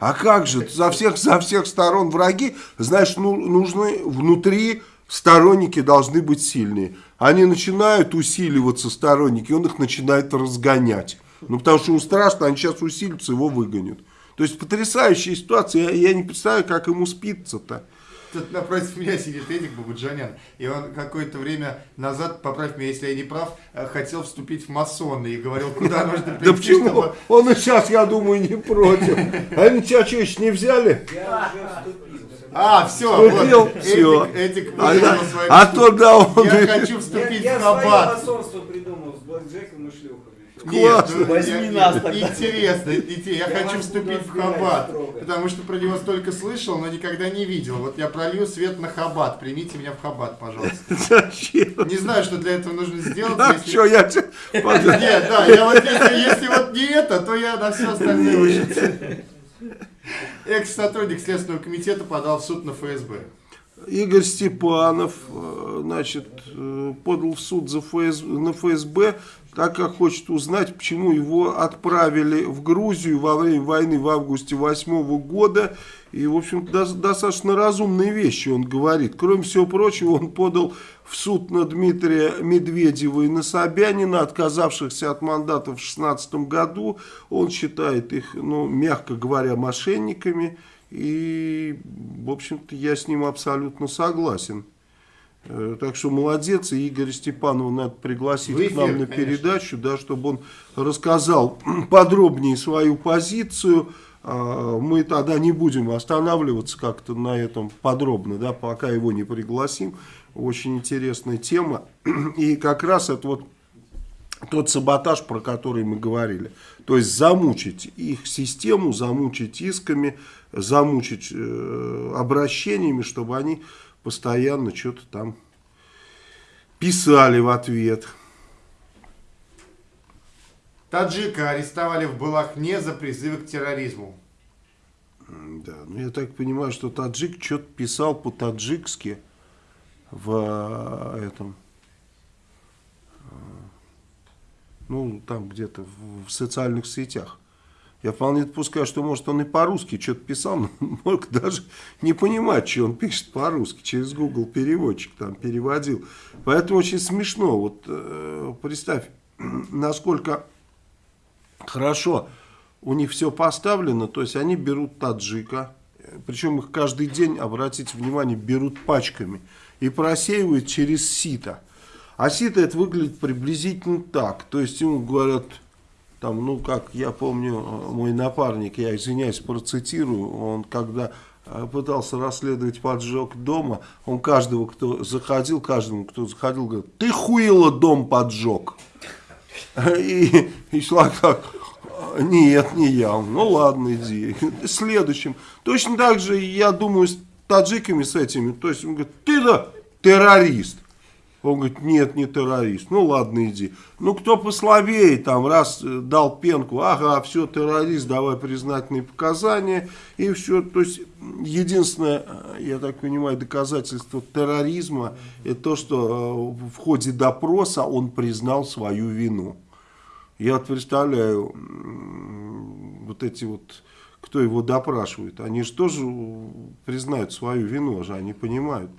A: А как же, за всех, за всех сторон враги, значит, ну, нужны внутри сторонники должны быть сильные. Они начинают усиливаться, сторонники, он их начинает разгонять. Ну, потому что ему страшно, они сейчас усилятся, его выгонят. То есть потрясающая ситуация, я, я не представляю, как ему спится-то.
B: Тут напротив меня сидит Эдик Бабуджанян, и он какое-то время назад, поправь меня, если я не прав, э, хотел вступить в масоны и говорил, куда (laughs) нужно прийти,
A: Да почему?
B: чтобы...
A: Он и сейчас, я думаю, не против. (laughs) А они тебя что, еще не взяли?
B: А, все,
A: Вступил,
B: вот,
A: всё.
B: Эдик, Эдик
A: А, да,
B: свою
A: а то да, он...
B: Я хочу вступить в Хаббат.
H: масонство придумал с блэкджеком и шлюхами.
B: Нет, ну,
G: Возьми
B: я-
G: нас
B: я-
G: тогда.
B: Интересно, идти. Я
H: Я
B: хочу вступить в Хаббат,
H: строго.
B: потому что про него столько слышал, но никогда не видел. Вот я пролью свет на Хаббат. Примите меня в Хаббат, пожалуйста.
A: Зачем?
B: Не знаю, что для этого нужно сделать.
A: А
B: если-
A: что, я.
B: Нет, да, я вот если, если вот не это, то я на все остальное уже. Экс-сотрудник Следственного комитета подал в суд на ФСБ.
A: Игорь Степанов, э, значит, э, подал в суд за ФС, на ФСБ, так как хочет узнать, почему его отправили в Грузию во время войны в августе 2008 года. И, в общем, до- достаточно разумные вещи он говорит. Кроме всего прочего, он подал в суд на Дмитрия Медведева и на Собянина, отказавшихся от мандата в 2016 году. Он считает их, ну, мягко говоря, мошенниками. И, в общем-то, я с ним абсолютно согласен. Э, Так что молодец, и Игоря Степанова надо пригласить
B: В
A: к нам
B: эфир,
A: на
B: конечно.
A: передачу, да, чтобы он рассказал (clears throat) подробнее свою позицию. А, Мы тогда не будем останавливаться как-то на этом подробно, да, пока его не пригласим. Очень интересная тема. (clears throat) И как раз это вот тот саботаж, про который мы говорили. То есть замучить их систему, замучить исками, замучить э, обращениями, чтобы они постоянно что-то там писали в ответ.
B: Таджика арестовали в Балахне за призывы к терроризму.
A: Да, ну я так понимаю, что таджик что-то писал по-таджикски в э, этом, э, ну там где-то в социальных сетях. Я вполне допускаю, что может он и по-русски что-то писал, (laughs) но мог даже не понимать, что он пишет по-русски, через Google переводчик там переводил. Поэтому очень смешно. Вот э, представь, (clears throat) насколько хорошо у них все поставлено, то есть они берут таджика, причем их каждый день, обратите внимание, берут пачками и просеивают через сито. А сито это выглядит приблизительно так, то есть ему говорят, там, ну как я помню, э, мой напарник, я извиняюсь, процитирую, он когда э, пытался расследовать поджог дома, он каждого, кто заходил, каждому, кто заходил, говорит, ты хуило дом поджег. И, и человек так, нет, не я. Ну ладно, иди. Следующим. Точно так же, я думаю, с таджиками с этими. То есть он говорит, ты да террорист. Он говорит, нет, не террорист. Ну ладно, иди. Ну кто послабее, там, раз э, дал пенку, ага, все, террорист, давай признательные показания. И все. То есть единственное, э, я так понимаю, доказательство терроризма, это то, что э, в ходе допроса он признал свою вину. Я вот представляю, вот эти вот, кто его допрашивает, они же тоже признают свою вину, же они понимают,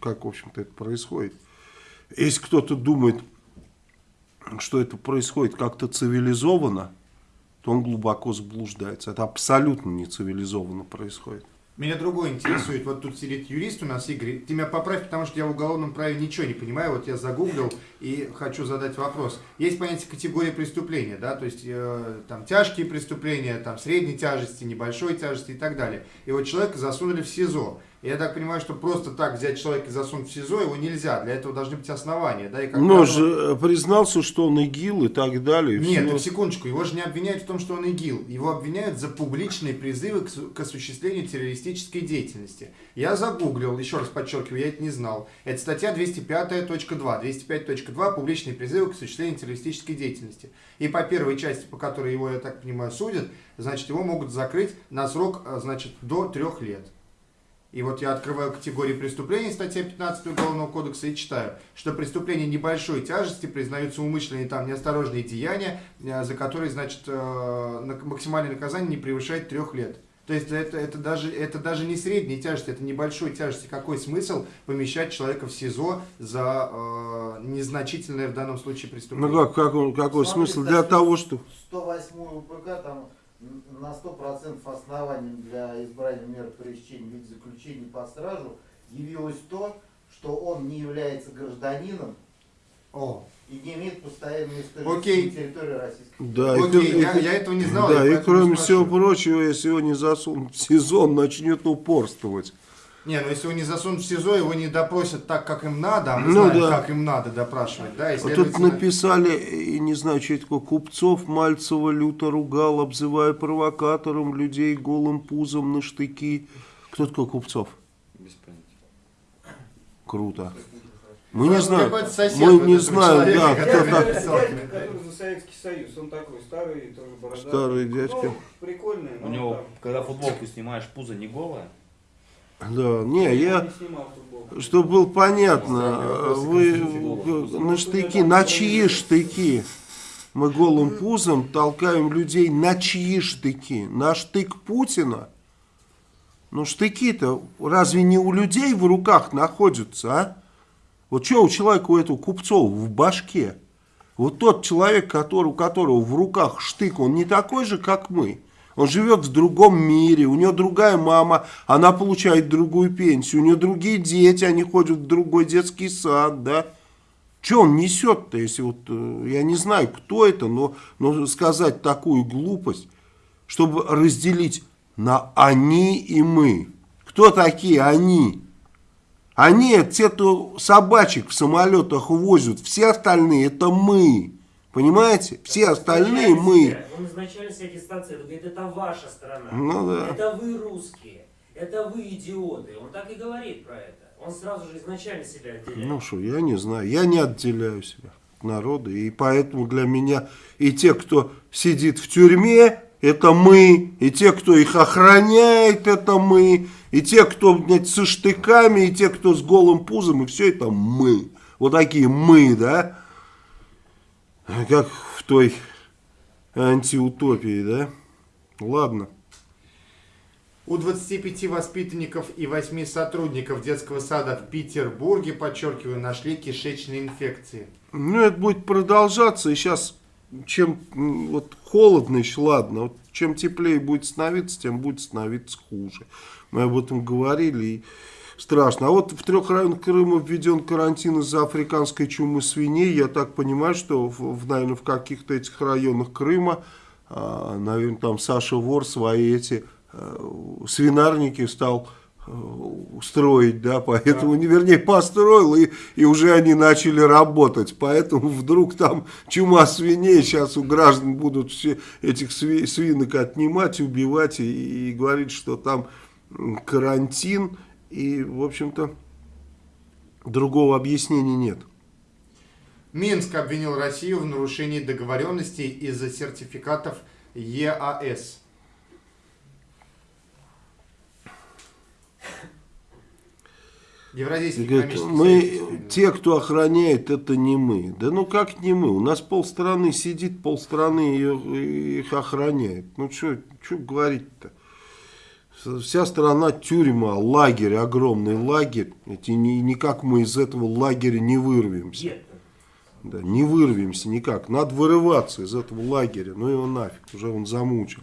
A: как, в общем-то, это происходит. Если кто-то думает, что это происходит как-то цивилизованно, то он глубоко заблуждается. Это абсолютно не цивилизованно происходит.
B: Меня другое интересует. Вот тут сидит юрист у нас, Игорь. Ты меня поправь, потому что я в уголовном праве ничего не понимаю. Вот я загуглил и хочу задать вопрос. Есть понятие категории преступления, да, то есть э, там тяжкие преступления, там средней тяжести, небольшой тяжести и так далее. И вот человека засунули в СИЗО. Я так понимаю, что просто так взять человека и засунуть в СИЗО его нельзя. Для этого должны быть основания, да, и как
A: Но
B: правило-
A: же э, признался, что он ИГИЛ и так далее. и
B: Нет,
A: всё.
B: так секундочку, его же не обвиняют в том, что он ИГИЛ. Его обвиняют за публичные призывы к, к осуществлению террористической деятельности. Я загуглил, еще раз подчеркиваю, я это не знал. Это статья 205.2. 205.2 публичные призывы к осуществлению террористической деятельности. И по первой части, по которой его, я так понимаю, судят, значит, его могут закрыть на срок, а, значит, до трех лет. И вот я открываю категории преступлений, статья 15 Уголовного кодекса, и читаю, что преступления небольшой тяжести признаются умышленные там неосторожные деяния, э, за которые, значит, э, максимальное наказание не превышает трех лет. То есть это, это, даже, это даже не средней тяжести, это небольшой тяжести. Какой смысл помещать человека в СИЗО за э, незначительное в данном случае
A: Ну
B: преступление?
A: как, как он- какой
I: Смотри,
A: смысл? Для того, что...
I: 108 УПК там на 100% основанием для избрания меры пресечения в виде заключения под стражу явилось то, что он не является гражданином
B: О,
I: и не имеет постоянной
B: Окей.
I: истории территории Российской
A: Да,
B: Окей,
A: и,
B: я- я этого не знал,
A: Да,
B: я
A: и кроме всего прочего, если его не засунут в сезон, начнет упорствовать.
B: Не, ну если его не засунут в СИЗО, его не допросят так, как им надо, а мы
A: Ну
B: знаем,
A: да.
B: как им надо допрашивать, да,
A: Вот тут написали, и не знаю, что это такое, Купцов Мальцева люто ругал, обзывая провокатором людей голым пузом на штыки. Кто такой Купцов?
F: Без понятия.
A: Круто. Мы не знаем,
B: сосед
A: мы не знаем, да, кто так.
H: который за Советский Союз, он такой старый, тоже бородатый.
A: Старый дядька.
H: Ну, прикольный,
G: У
H: но
G: него,
H: там.
G: когда футболку снимаешь, пузо не голое.
A: Да, не, я, чтобы было понятно, вы на штыки, на чьи штыки? Мы голым пузом толкаем людей на чьи штыки? На штык Путина? Ну штыки-то разве не у людей в руках находятся, а? Вот что у человека, у этого Купцова в башке? Вот тот человек, который, у которого в руках штык, он не такой же, как мы. Он живет в другом мире, у него другая мама, она получает другую пенсию, у нее другие дети, они ходят в другой детский сад, да. Что он несет-то, если вот, э, я не знаю, кто это, но, но сказать такую глупость, чтобы разделить на они и мы. Кто такие они? Они те, кто собачек в самолетах возят, все остальные это мы. Понимаете? Все остальные мы.
J: Он изначально себя дистанцирует, говорит, это ваша страна.
A: Ну да.
J: Это вы русские. Это вы идиоты. Он так и говорит про это. Он сразу же изначально себя отделяет.
A: Ну что, я не знаю, я не отделяю себя от народа, и поэтому для меня и те, кто сидит в тюрьме, это мы, и те, кто их охраняет, это мы, и те, кто блядь, со штыками, и те, кто с голым пузом, и все это мы. Вот такие мы, да? Как в той антиутопии, да? Ладно.
B: У 25 воспитанников и 8 сотрудников детского сада в Петербурге, подчеркиваю, нашли кишечные инфекции.
A: Ну, это будет продолжаться, и сейчас, чем вот холодно еще, ладно, вот чем теплее будет становиться, тем будет становиться хуже. Мы об этом говорили, и страшно. А вот в трех районах Крыма введен карантин из-за африканской чумы свиней. Я так понимаю, что, в, наверное, в каких-то этих районах Крыма, а, наверное, там Саша Вор свои эти э, свинарники стал э, строить, да, поэтому, не вернее, построил, и, и уже они начали работать, поэтому вдруг там чума свиней, сейчас у граждан будут все этих сви- свинок отнимать, убивать и, и говорить, что там карантин, и, в общем-то, другого объяснения нет.
B: Минск обвинил Россию в нарушении договоренностей из-за сертификатов ЕАС. Евразийский
A: говорит, мы,
B: союз,
A: те, кто охраняет, это не мы. Да ну как не мы? У нас полстраны сидит, полстраны ее, их охраняет. Ну что говорить-то? Вся страна тюрьма, лагерь, огромный лагерь. Эти, ни, никак мы из этого лагеря не вырвемся. Да, не вырвемся никак. Надо вырываться из этого лагеря. Ну его нафиг, уже он замучил.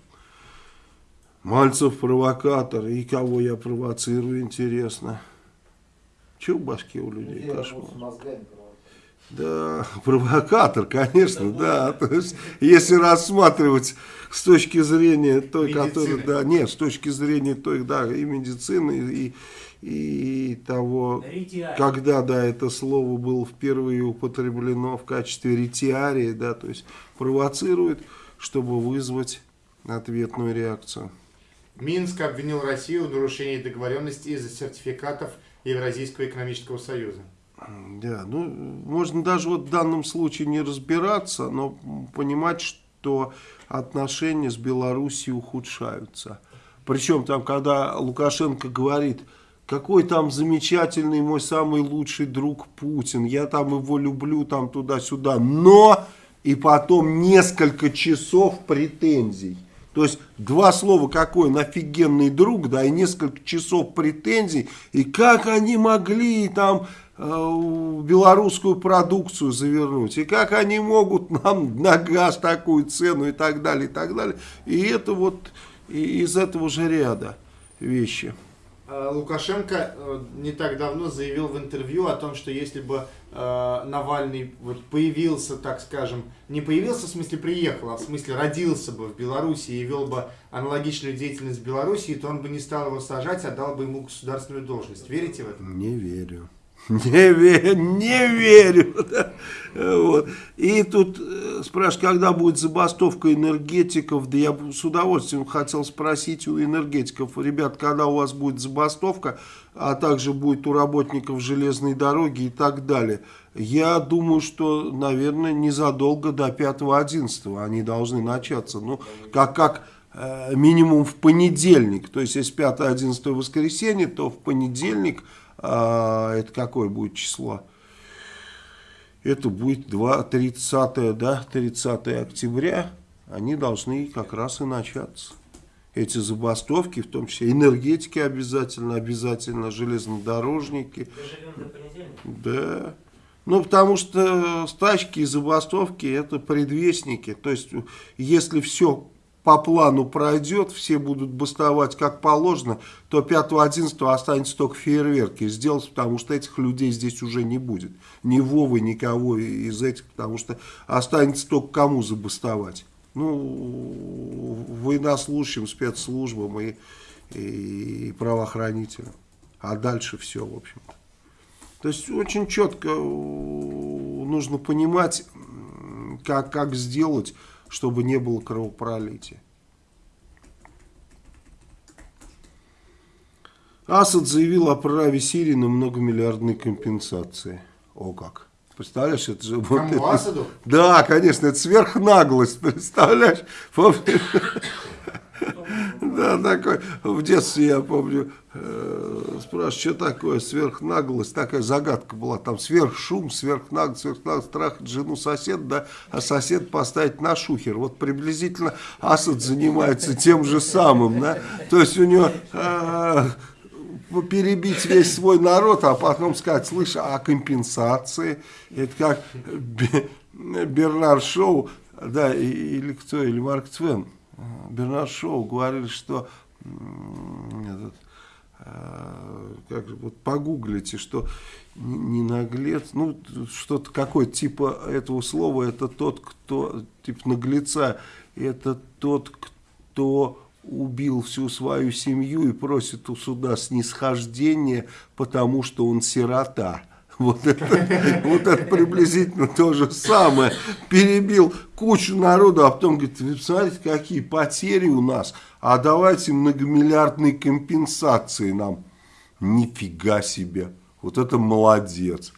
A: Мальцев провокатор. И кого я провоцирую, интересно. Че в башке у людей?
I: Людей
A: Кошмар. Да, (laughs) провокатор, конечно, да. То есть, если рассматривать с точки зрения той,
B: Медицины.
A: которая, да, нет, с точки зрения той, да, и медицины, и, и того,
J: Ретиарий.
A: когда, да, это слово было впервые употреблено в качестве ретиарии, да, то есть провоцирует, чтобы вызвать ответную реакцию.
B: Минск обвинил Россию в нарушении договоренностей из-за сертификатов Евразийского экономического союза.
A: Да, ну, можно даже вот в данном случае не разбираться, но понимать, что отношения с Белоруссией ухудшаются. Причем там, когда Лукашенко говорит, какой там замечательный мой самый лучший друг Путин, я там его люблю, там туда-сюда, но и потом несколько часов претензий. То есть два слова, какой он офигенный друг, да, и несколько часов претензий, и как они могли там белорусскую продукцию завернуть, и как они могут нам на газ такую цену и так далее, и так далее. И это вот из этого же ряда вещи.
B: А, Лукашенко э, не так давно заявил в интервью о том, что если бы э, Навальный вот появился, так скажем, не появился, в смысле приехал, а в смысле родился бы в Беларуси и вел бы аналогичную деятельность в Беларуси, то он бы не стал его сажать, а дал бы ему государственную должность. Верите в это?
A: Не верю. Не верю, не верю. Вот. И тут э, спрашивают, когда будет забастовка энергетиков, да я с удовольствием хотел спросить у энергетиков, ребят, когда у вас будет забастовка, а также будет у работников железной дороги и так далее. Я думаю, что, наверное, незадолго до 5-11 они должны начаться. Ну, как, как э, минимум в понедельник. То есть, если 5-11 воскресенье, то в понедельник, э, это какое будет число? Это будет 2, 30, да, 30 октября. Они должны как раз и начаться. Эти забастовки, в том числе энергетики обязательно, обязательно железнодорожники. Да. Ну, потому что стачки и забастовки это предвестники. То есть, если все по плану пройдет, все будут бастовать как положено, то 5-11 останется только фейерверки сделать, потому что этих людей здесь уже не будет. Ни Вовы, никого из этих, потому что останется только кому забастовать. Ну, военнослужащим, спецслужбам и, и правоохранителям. А дальше все, в общем-то. То есть очень четко э, нужно понимать, как, как сделать, чтобы не было кровопролития. Асад заявил о праве Сирии на многомиллиардные компенсации. О как. Представляешь, это же... вот
B: Кому,
A: это-
B: Асаду?
A: Да, конечно, это сверхнаглость, представляешь? (laughs) Да, такой, в детстве я помню, э, спрашиваю, что такое сверхнаглость, такая загадка была, там сверхшум, сверхнаглость, сверхнаглость, страх жену сосед, да, а сосед поставить на шухер. Вот приблизительно Асад занимается тем же самым, да, то есть у него... э, перебить весь свой народ, а потом сказать, слышь, а компенсации? Это как Бе- Бернард Шоу, да, или кто, или Марк Твен. А, Бернард Шоу говорили, что этот, а, как же, вот погуглите, что не наглец, ну, что-то какое типа этого слова, это тот, кто, типа наглеца, это тот, кто убил всю свою семью и просит у суда снисхождения, потому что он сирота. Вот это, вот это приблизительно то же самое. Перебил кучу народу, а потом говорит, вы посмотрите, какие потери у нас, а давайте многомиллиардные компенсации нам. Нифига себе. Вот это молодец.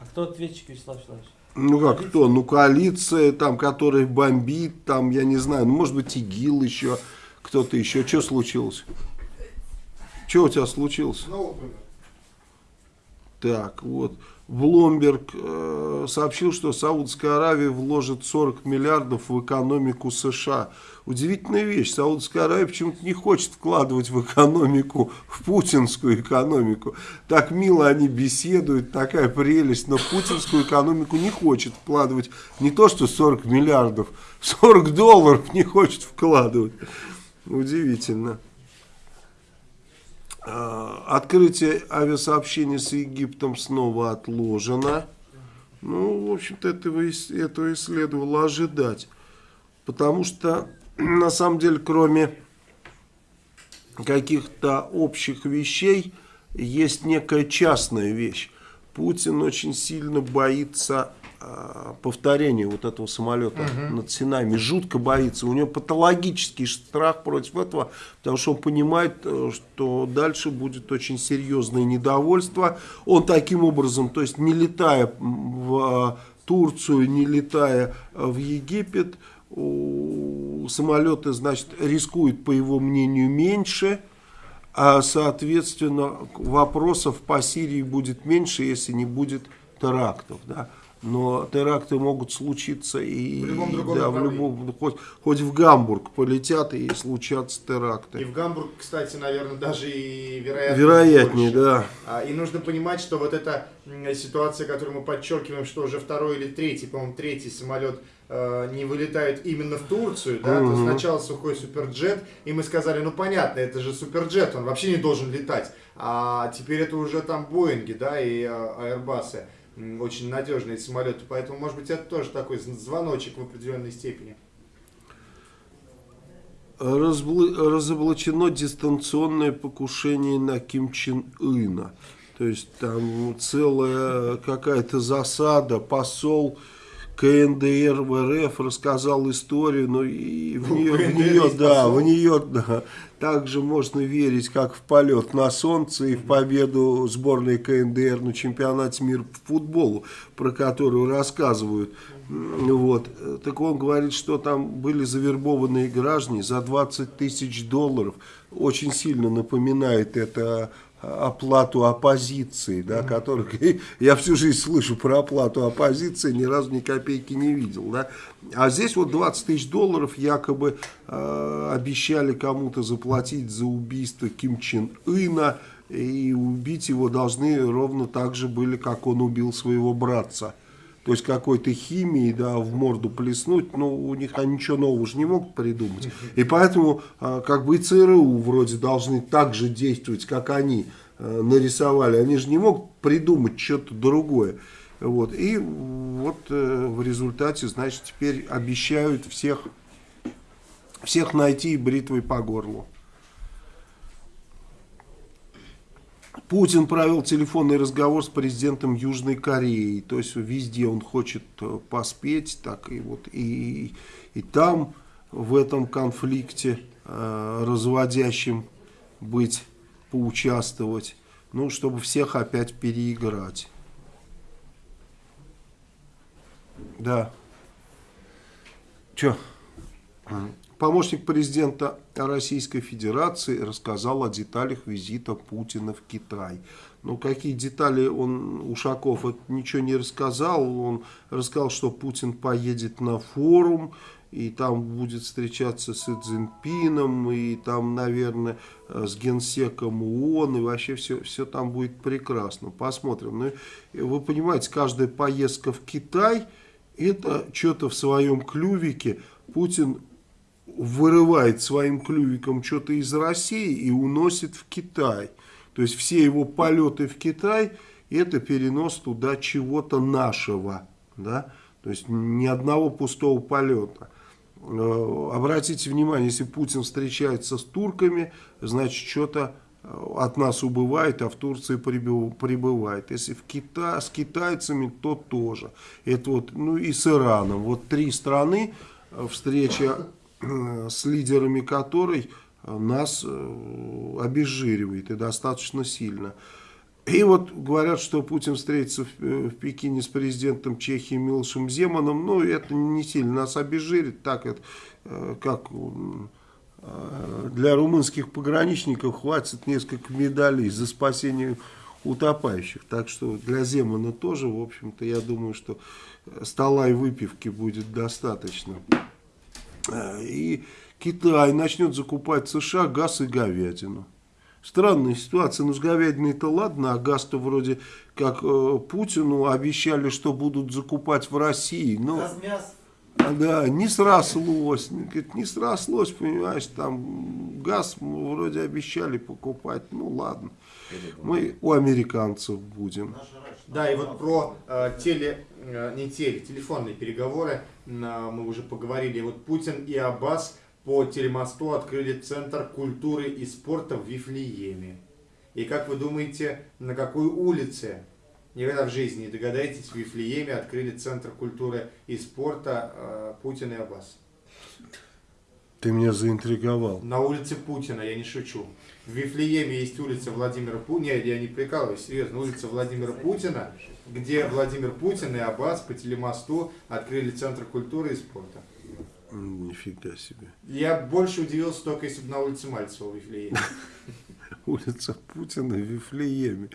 G: А кто ответчик, Вячеслав Вячеславович?
A: Ну как кто? Ну коалиция, там, которая бомбит, там, я не знаю, ну может быть ИГИЛ еще, кто-то еще. Что случилось? Что у тебя случилось? Так, вот. Бломберг э, сообщил, что Саудская Аравия вложит 40 миллиардов в экономику США. Удивительная вещь. Саудская Аравия почему-то не хочет вкладывать в экономику, в путинскую экономику. Так мило они беседуют, такая прелесть, но в путинскую экономику не хочет вкладывать не то, что 40 миллиардов, 40 долларов не хочет вкладывать. Удивительно. А, Открытие авиасообщения с Египтом снова отложено. Ну, в общем-то, этого, этого и следовало ожидать. Потому что, (clears throat) на самом деле, кроме каких-то общих вещей, есть некая частная вещь. Путин очень сильно боится а, повторения вот этого самолета над Синами. Жутко боится. У него патологический страх против этого, потому что он понимает, э, что дальше будет очень серьезное недовольство. Он таким образом, то есть не летая в э, Турцию, не летая э, в Египет, самолеты, значит, рискуют, по его мнению, меньше, а, соответственно, вопросов по Сирии будет меньше, если не будет терактов, да. Но теракты могут случиться и
B: В любом другом
A: да, в любом, ну, хоть, хоть в Гамбург полетят и случатся теракты.
B: И в Гамбург, кстати, наверное, даже и
A: Вероятнее,
B: больше.
A: да.
B: А, И нужно понимать, что вот эта ситуация, которую мы подчеркиваем, что уже второй или третий, по-моему, третий самолет э, не вылетает именно в Турцию, да, то
A: Мгм.
B: сначала сухой суперджет, и мы сказали, ну понятно, это же суперджет, он вообще не должен летать, а теперь это уже там Боинги, да, и э, Аэрбасы, М, очень надежные эти самолеты, поэтому, может быть, это тоже такой звоночек в определенной степени.
A: Разоблачено дистанционное покушение на Ким Чен Ына. То есть там целая какая-то засада, посол КНДР в РФ рассказал историю, но и в
B: Ну,
A: нее, в нее, да, в нее да, также можно верить, как в полет на солнце и в победу сборной КНДР на чемпионате мира по футболу, про которую рассказывают. Вот. Так он говорит, что там были завербованные граждане за 20 тысяч долларов. Очень сильно напоминает это оплату оппозиции, да, которых я всю жизнь слышу про оплату оппозиции, ни разу ни копейки не видел, да. А здесь вот 20 тысяч долларов якобы э, обещали кому-то заплатить за убийство Ким Чен Ына, и убить его должны ровно так же были, как он убил своего братца. То есть какой-то химией, да, в морду плеснуть, но у них они ничего нового же не могут придумать. И поэтому, а, как бы и ЦРУ вроде должны так же действовать, как они э, нарисовали. Они же не могут придумать что-то другое. Вот. И вот э, в результате, значит, теперь обещают всех, всех найти бритвой по горлу. Путин провел телефонный разговор с президентом Южной Кореи. То есть везде он хочет э, поспеть, так и вот и, и там в этом конфликте э, разводящим быть, поучаствовать. Ну, чтобы всех опять переиграть. Да. Че? Помощник президента Российской Федерации рассказал о деталях визита Путина в Китай. Ну, какие детали он, Ушаков, это ничего не рассказал. Он рассказал, что Путин поедет на форум, и там будет встречаться с Цзиньпином, и там, наверное, с генсеком ООН, и вообще все, все там будет прекрасно. Посмотрим. Ну, вы понимаете, каждая поездка в Китай, это что-то в своем клювике. Путин вырывает своим клювиком что-то из России и уносит в Китай. То есть все его полеты в Китай это перенос туда чего-то нашего. Да? То есть ни одного пустого полета. Э, Обратите внимание, если Путин встречается с турками, значит что-то от нас убывает, а в Турции прибыв- прибывает. Если в Кита, с китайцами, то тоже. Это вот, ну и с Ираном. Вот три страны, э, встреча э, с лидерами которой э, нас э, обезжиривает и достаточно сильно. И вот говорят, что Путин встретится в, э, в Пекине с президентом Чехии Милошем Земаном. Ну, это не сильно нас обезжирит, так это, э, как э, для румынских пограничников хватит несколько медалей за спасение утопающих. Так что для Земана тоже, в общем-то, я думаю, что э, стола и выпивки будет достаточно. И Китай начнет закупать в США газ и говядину. Странная ситуация, ну с говядиной-то ладно, а газ-то вроде как э, Путину обещали, что будут закупать в России. Но, да, не срослось, не, говорит, не срослось, понимаешь, там газ мы вроде обещали покупать, ну ладно. Мы у американцев будем.
B: Да, и вот про э, теле, не теле, телефонные переговоры на- мы уже поговорили. Вот Путин и Аббас по телемосту открыли Центр культуры и спорта в Вифлееме. И как вы думаете, на какой улице? Никогда в жизни не догадаетесь, в Вифлееме открыли Центр культуры и спорта э, Путин и Аббас.
A: Ты меня заинтриговал.
B: На улице Путина, я не шучу. В Вифлееме есть улица Владимира Путина, нет, я не прикалываюсь, серьезно, улица Владимира Путина, где Владимир Путин и Аббас по телемосту открыли Центр культуры и спорта.
A: Нифига себе.
B: Я больше удивился только, если бы на улице Мальцева в Вифлееме. (laughs)
A: Улица Путина в Вифлееме.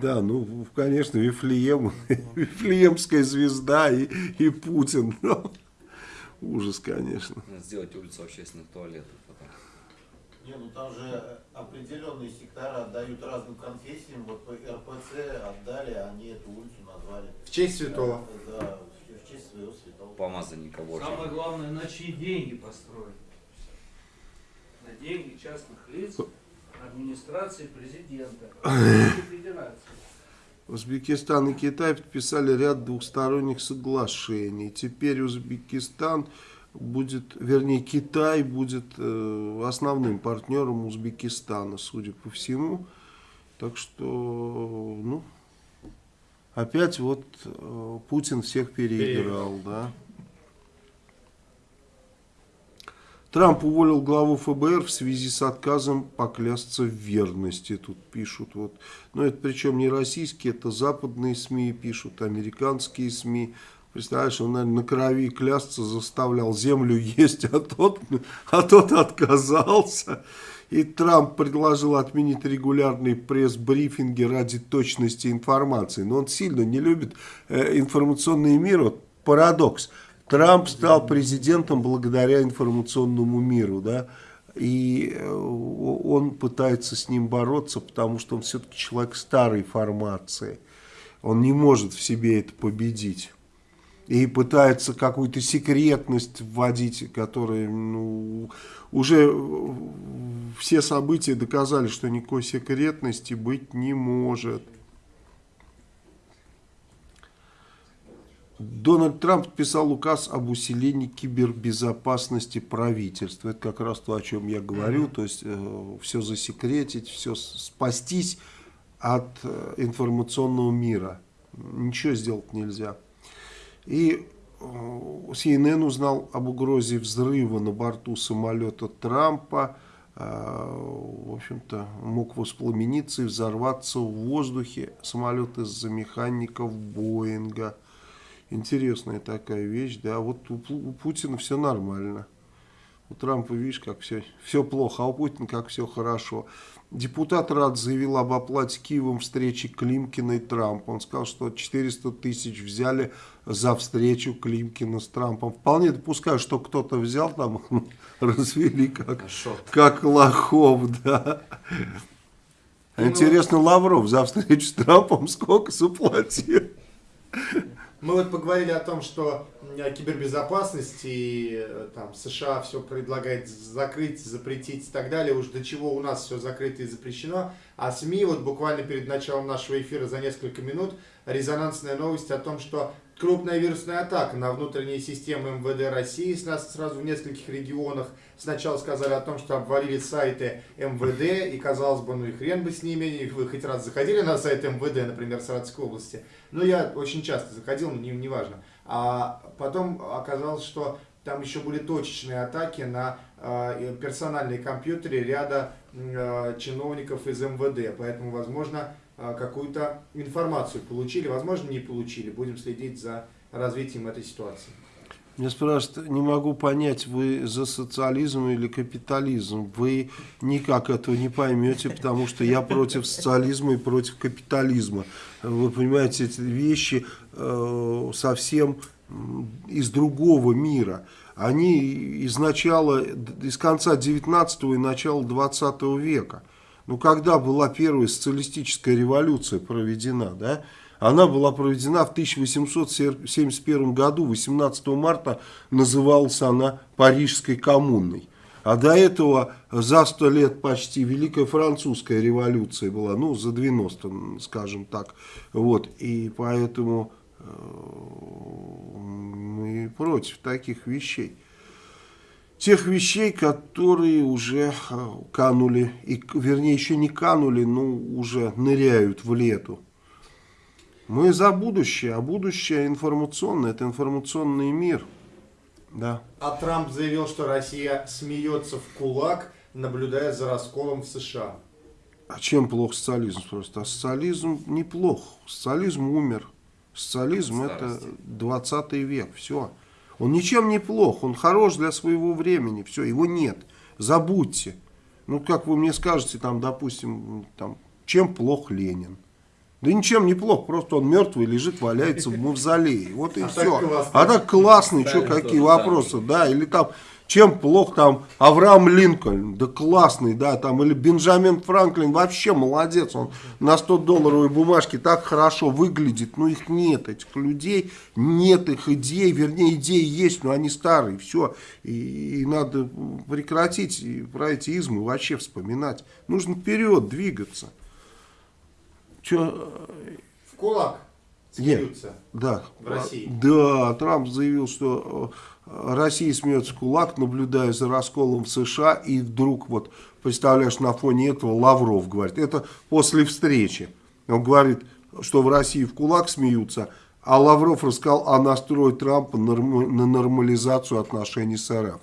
A: Да, ну, конечно, Вифлеем, (laughs) Вифлеемская звезда и, и Путин. (laughs) Ужас, конечно.
F: Надо сделать улицу общественных туалетов.
I: Не, ну там же определенные сектора отдают разным конфессиям. Вот по РПЦ отдали, они эту улицу назвали.
B: В честь святого.
I: Да, в честь своего святого.
F: Помазанника Божьего.
G: Самое главное, на чьи деньги построить. На деньги частных лиц, администрации президента, (laughs) Федерации.
A: Узбекистан и Китай подписали ряд двухсторонних соглашений. Теперь Узбекистан будет, вернее, Китай будет э, основным партнером Узбекистана, судя по всему. Так что, ну, опять вот э, Путин всех переиграл, да. Трамп уволил главу ФБР в связи с отказом поклясться в верности, тут пишут. Вот. Но это причем не российские, это западные СМИ пишут, американские СМИ. Представляешь, он, наверное, на крови клясться заставлял землю есть, а тот, а тот отказался. И Трамп предложил отменить регулярные пресс-брифинги ради точности информации. Но он сильно не любит э, информационный мир. Вот парадокс. Трамп стал президентом благодаря информационному миру, да, и э, он пытается с ним бороться, потому что он все-таки человек старой формации. Он не может в себе это победить. И пытается какую-то секретность вводить, которая, ну, уже все события доказали, что никакой секретности быть не может. Дональд Трамп подписал указ об усилении кибербезопасности правительства. Это как раз то, о чем я говорю. То есть э, все засекретить, все спастись от э, информационного мира. Ничего сделать нельзя. И CNN узнал об угрозе взрыва на борту самолета Трампа. В общем-то, мог воспламениться и взорваться в воздухе самолет из-за механиков Боинга. Интересная такая вещь, да, вот у, у Путина все нормально. У Трампа, видишь, как все, все плохо, а у Путина как все хорошо. Депутат Рад заявил об оплате Киевом встречи Климкина и Трампа. Он сказал, что 400 тысяч взяли за встречу Климкина с Трампом. Вполне допускаю, что кто-то взял там, (laughs) развели как, как лохов, да. Интересно, Лавров за встречу с Трампом сколько заплатил?
B: Мы вот поговорили о том, что кибербезопасность и э, там США все предлагает закрыть, запретить и так далее, уж до чего у нас все закрыто и запрещено. А СМИ вот буквально перед началом нашего эфира за несколько минут резонансная новость о том, что крупная вирусная атака на внутренние системы МВД России с нас сразу в нескольких регионах. Сначала сказали о том, что обвалили сайты МВД, и казалось бы, ну и хрен бы с ними, вы хоть раз заходили на сайт МВД, например, Саратовской области. Ну, я очень часто заходил, но не, не важно. А потом оказалось, что там еще были точечные атаки на э, персональные компьютеры ряда э, чиновников из МВД. Поэтому, возможно, какую-то информацию получили, возможно, не получили. Будем следить за развитием этой ситуации.
A: Меня спрашивают, не могу понять, вы за социализм или капитализм. Вы никак этого не поймете, потому что я против социализма и против капитализма. Вы понимаете, эти вещи э, совсем из другого мира. Они из начала, из конца 19 и начала 20 века. Ну, когда была первая социалистическая революция проведена, да, она была проведена в 1871 году, 18 марта называлась она Парижской коммуной. А до этого за 100 лет почти Великая Французская революция была, ну, за 90, скажем так. Вот, и поэтому э, мы против таких вещей. Тех вещей, которые уже э, канули, и, вернее, еще не канули, но уже ныряют в лету. Мы за будущее, а будущее информационное, это информационный мир. Да.
B: А Трамп заявил, что Россия смеется в кулак, наблюдая за расколом в США.
A: А чем плох социализм просто? А социализм неплох. Социализм умер. Социализм это 20 век. Все. Он ничем не плох. Он хорош для своего времени. Все, его нет. Забудьте. Ну, как вы мне скажете, там, допустим, там, чем плох Ленин? Да ничем не плохо, просто он мертвый лежит, валяется в мавзолее. Вот и а все. Так а так классный, что какие вопросы, да, или там, чем плохо там Авраам Линкольн, да классный, да, там, или Бенджамин Франклин, вообще молодец, он на 100 долларовой бумажке так хорошо выглядит, но их нет, этих людей, нет их идей, вернее, идеи есть, но они старые, все, и, и надо прекратить и про эти измы вообще вспоминать, нужно вперед двигаться.
B: Че? В кулак.
A: Нет, да.
B: в России.
A: Да, Трамп заявил, что э, Россия смеется в кулак, наблюдая за расколом в США, и вдруг, вот, представляешь, на фоне этого Лавров говорит, это после встречи. Он говорит, что в России в кулак смеются, а Лавров рассказал о настрое Трампа на нормализацию отношений с РФ.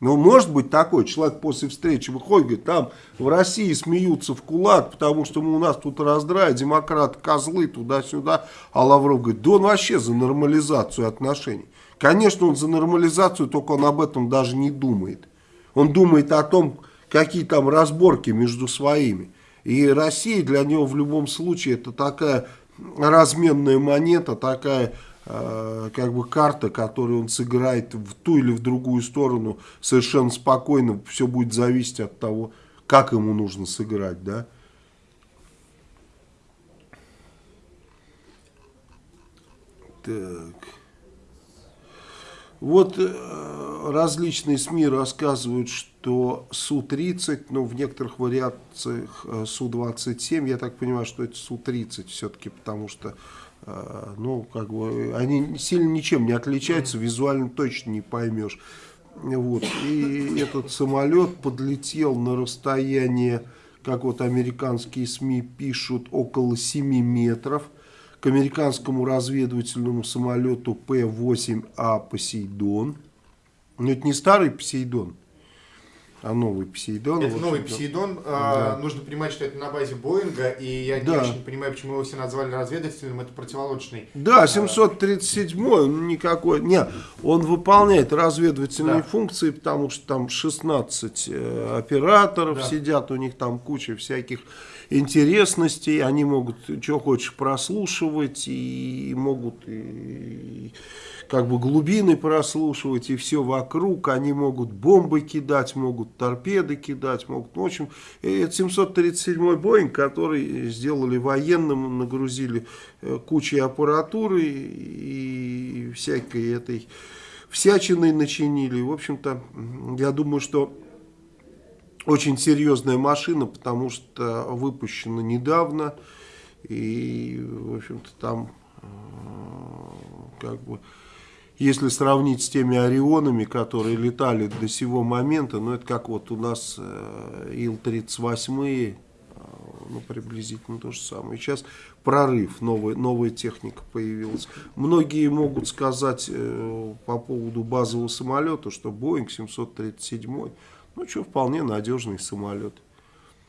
A: Ну, может быть такой человек после встречи выходит, говорит, там в России смеются в кулак, потому что мы, у нас тут раздрай, демократы козлы туда-сюда, а Лавров говорит, да он вообще за нормализацию отношений. Конечно, он за нормализацию, только он об этом даже не думает. Он думает о том, какие там разборки между своими. И Россия для него в любом случае это такая разменная монета, такая э, как бы карта, которую он сыграет в ту или в другую сторону совершенно спокойно. Все будет зависеть от того, как ему нужно сыграть, да. Так. Вот э, различные СМИ рассказывают, что Су-30, ну в некоторых вариациях э, Су-27, я так понимаю, что это Су-30 все-таки, потому что, э, ну как бы, они сильно ничем не отличаются, визуально точно не поймешь. Вот. И этот самолет подлетел на расстояние, как вот американские СМИ пишут, около 7 метров к американскому разведывательному самолету П-8А «Посейдон». Но это не старый «Посейдон», а новый «Посейдон».
B: Это
A: Вот
B: новый. Посейдон. А,
A: Да.
B: Нужно понимать, что это на базе Боинга, и я не
A: Да.
B: очень понимаю, почему его все назвали разведывательным, это противолодочный.
A: Да, 737 он никакой. Не, он выполняет разведывательные
B: Да.
A: функции, потому что там 16 э, операторов
B: Да.
A: сидят, у них там куча всяких интересностей, они могут что хочешь прослушивать и могут и, как бы глубины прослушивать и все вокруг, они могут бомбы кидать, могут торпеды кидать, могут, ну, в общем, э, это 737 Боинг, который сделали военным, нагрузили э, кучей аппаратуры и всякой этой всячиной начинили. В общем-то, я думаю, что очень серьезная машина, потому что выпущена недавно. И, в общем-то, там, э, как бы, если сравнить с теми Орионами, которые летали до сего момента, ну, это как вот у нас э, Ил-38, э, ну, приблизительно то же самое. Сейчас прорыв, новая, новая техника появилась. Многие могут сказать э, по поводу базового самолета, что Боинг 737, ну, что, вполне надежный самолет.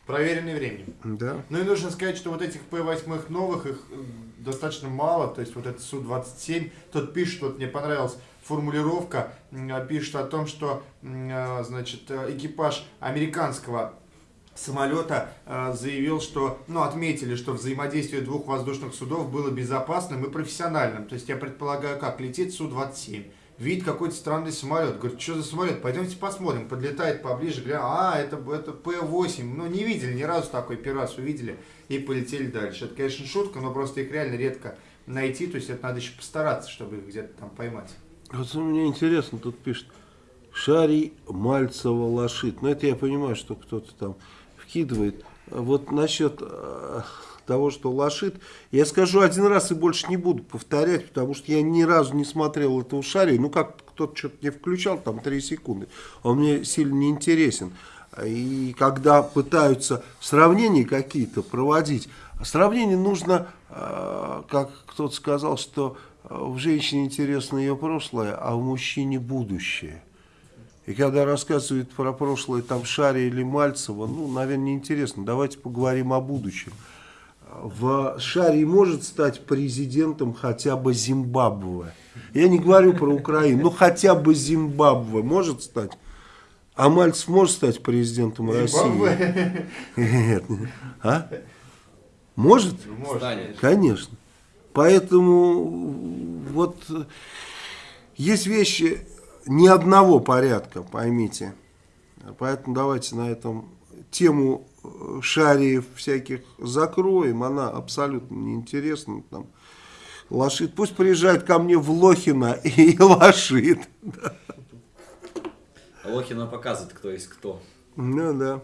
B: Проверенный временем.
A: Да.
B: Ну и нужно сказать, что вот этих П-8 новых, их э, достаточно мало, то есть вот этот Су-27, тот пишет, вот мне понравилась формулировка, а, пишет о том, что, а, значит, э, экипаж американского самолета э, заявил, что, ну, отметили, что взаимодействие двух воздушных судов было безопасным и профессиональным. То есть я предполагаю, как летит Су-27, видит какой-то странный самолет, говорит, что за самолет, пойдемте посмотрим, подлетает поближе, говорят, а, это, это П-8, ну, не видели ни разу такой, первый раз увидели и полетели дальше. Это, конечно, шутка, но просто их реально редко найти, то есть это надо еще постараться, чтобы их где-то там поймать.
A: Вот мне интересно, тут пишет, Шарий Мальцева лошит. Ну, это я понимаю, что кто-то там вкидывает. Вот насчет э, того, что лошит, я скажу один раз и больше не буду повторять, потому что я ни разу не смотрел этого Шария. Ну, как кто-то что-то не включал, там 3 секунды. Он мне сильно не интересен. И когда пытаются сравнения какие-то проводить, сравнение нужно, э, как кто-то сказал, что э, в женщине интересно ее прошлое, а в мужчине будущее. И когда рассказывают про прошлое там Шари или Мальцева, ну, наверное, неинтересно. Давайте поговорим о будущем. В Шари может стать президентом хотя бы Зимбабве. Я не говорю про Украину, но хотя бы Зимбабве может стать. А Мальцев может стать президентом России?
B: Зимбабве?
A: Нет. А? Может?
B: Может.
A: Конечно. Поэтому вот есть вещи ни одного порядка, поймите. Поэтому давайте на этом тему шариев всяких закроем. Она абсолютно неинтересна. Там лошит. Пусть приезжает ко мне в Лохино (laughs) и лошит.
F: Лохина показывает, кто есть кто.
A: Ну да.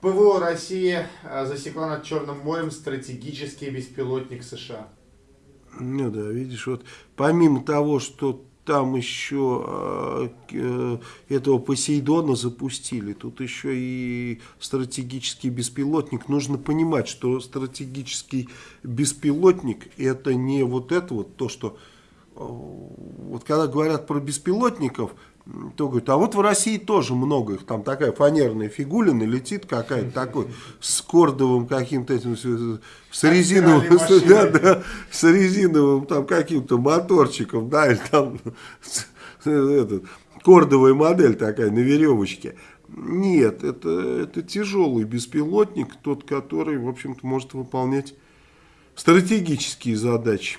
B: ПВО России засекла над Черным морем стратегический беспилотник США.
A: Ну да, видишь, вот помимо того, что там еще э, э, этого Посейдона запустили, тут еще и стратегический беспилотник. Нужно понимать, что стратегический беспилотник это не вот это вот то, что э, вот когда говорят про беспилотников, то говорят, а вот в России тоже много их, там такая фанерная фигулина летит какая-то такой, с кордовым каким-то этим, с резиновым, с, да, да, с резиновым там каким-то моторчиком, да, или там этот, кордовая модель такая на веревочке. Нет, это, это тяжелый беспилотник, тот, который, в общем-то, может выполнять стратегические задачи.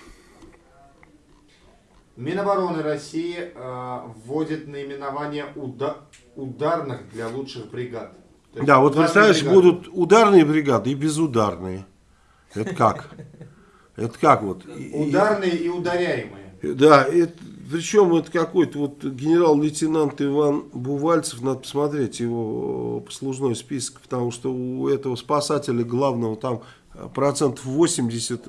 B: Минобороны России э, вводит наименование уда ударных для лучших бригад.
A: Да, вот представляешь, бригады. будут ударные бригады и безударные. Это как? Это как вот?
B: Ударные и ударяемые.
A: Да, это, причем это какой-то вот генерал-лейтенант Иван Бувальцев, надо посмотреть его послужной список, потому что у этого спасателя главного там процентов 80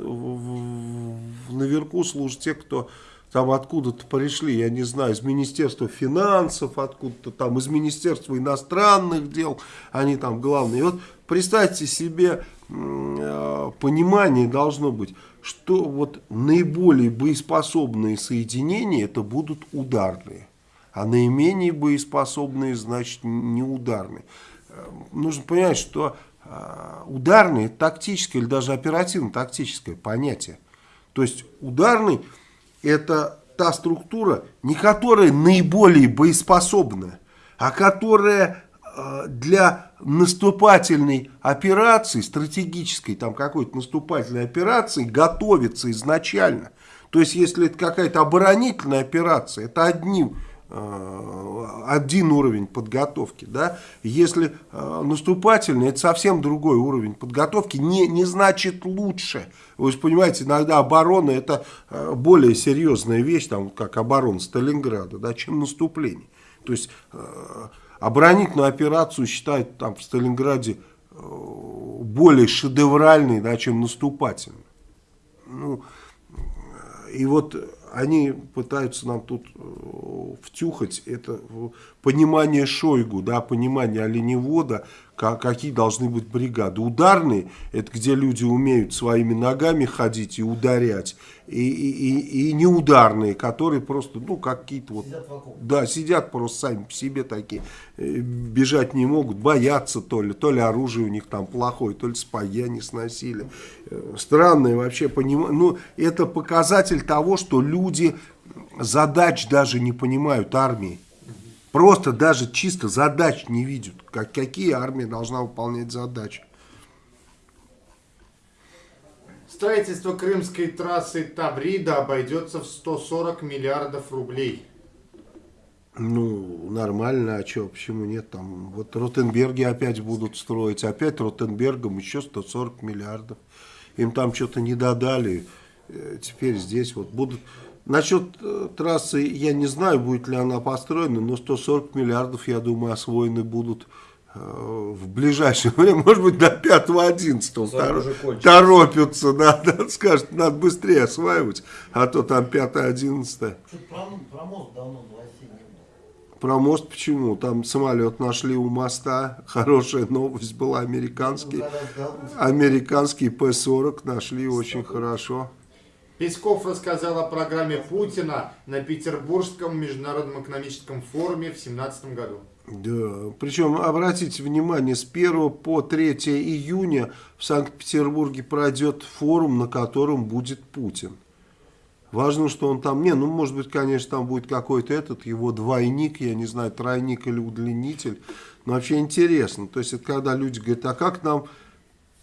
A: наверху служат те, кто там откуда-то пришли, я не знаю, из Министерства финансов, откуда-то там, из Министерства иностранных дел, они там главные. И вот представьте себе, э, понимание должно быть, что вот наиболее боеспособные соединения это будут ударные, а наименее боеспособные значит неударные. Э, нужно понять, что э, ударные тактическое или даже оперативно-тактическое понятие. То есть ударный это та структура, не которая наиболее боеспособна, а которая э, для наступательной операции, стратегической там какой-то наступательной операции готовится изначально. То есть, если это какая-то оборонительная операция, это одним один уровень подготовки. Да? Если э, наступательный, это совсем другой уровень подготовки, не, не значит лучше. Вы же понимаете, иногда оборона это э, более серьезная вещь, там, как оборона Сталинграда, да, чем наступление. То есть оборонительную операцию считают там, в Сталинграде более шедевральной, да, чем наступательной. Ну, и вот они пытаются нам тут э, втюхать это понимание Шойгу, да, понимание оленевода, какие должны быть бригады. Ударные, это где люди умеют своими ногами ходить и ударять. И, и, и, неударные, которые просто, ну, какие-то вот... Сидят да, сидят просто сами по себе такие. Э, бежать не могут, боятся то ли, то ли оружие у них там плохое, то ли спаги они сносили. Э, странное вообще понимание. Ну, это показатель того, что люди задач даже не понимают армии. Просто даже чисто задач не видят, как, какие армия должна выполнять задачи.
B: Строительство крымской трассы Таврида обойдется в 140 миллиардов рублей.
A: Ну, нормально, а что, почему нет? Там вот Ротенберги опять будут строить, опять Ротенбергом еще 140 миллиардов. Им там что-то не додали, э, теперь здесь вот будут Насчет э, трассы я не знаю, будет ли она построена, но 140 миллиардов, я думаю, освоены будут в ближайшее (laughs) время, может быть, до 5-11 торопятся, (laughs) да, да, скажут, надо быстрее осваивать, а то там 5-11.
I: Про, про мост давно
A: Про мост почему? Там самолет нашли у моста. Хорошая новость была. Американский, американский П-40 нашли очень хорошо.
B: Песков рассказал о программе Путина на Петербургском международном экономическом форуме в 2017 году.
A: Да, причем обратите внимание, с 1 по 3 июня в Санкт-Петербурге пройдет форум, на котором будет Путин. Важно, что он там, не, ну может быть, конечно, там будет какой-то этот, его двойник, я не знаю, тройник или удлинитель, но вообще интересно. То есть это когда люди говорят, а как нам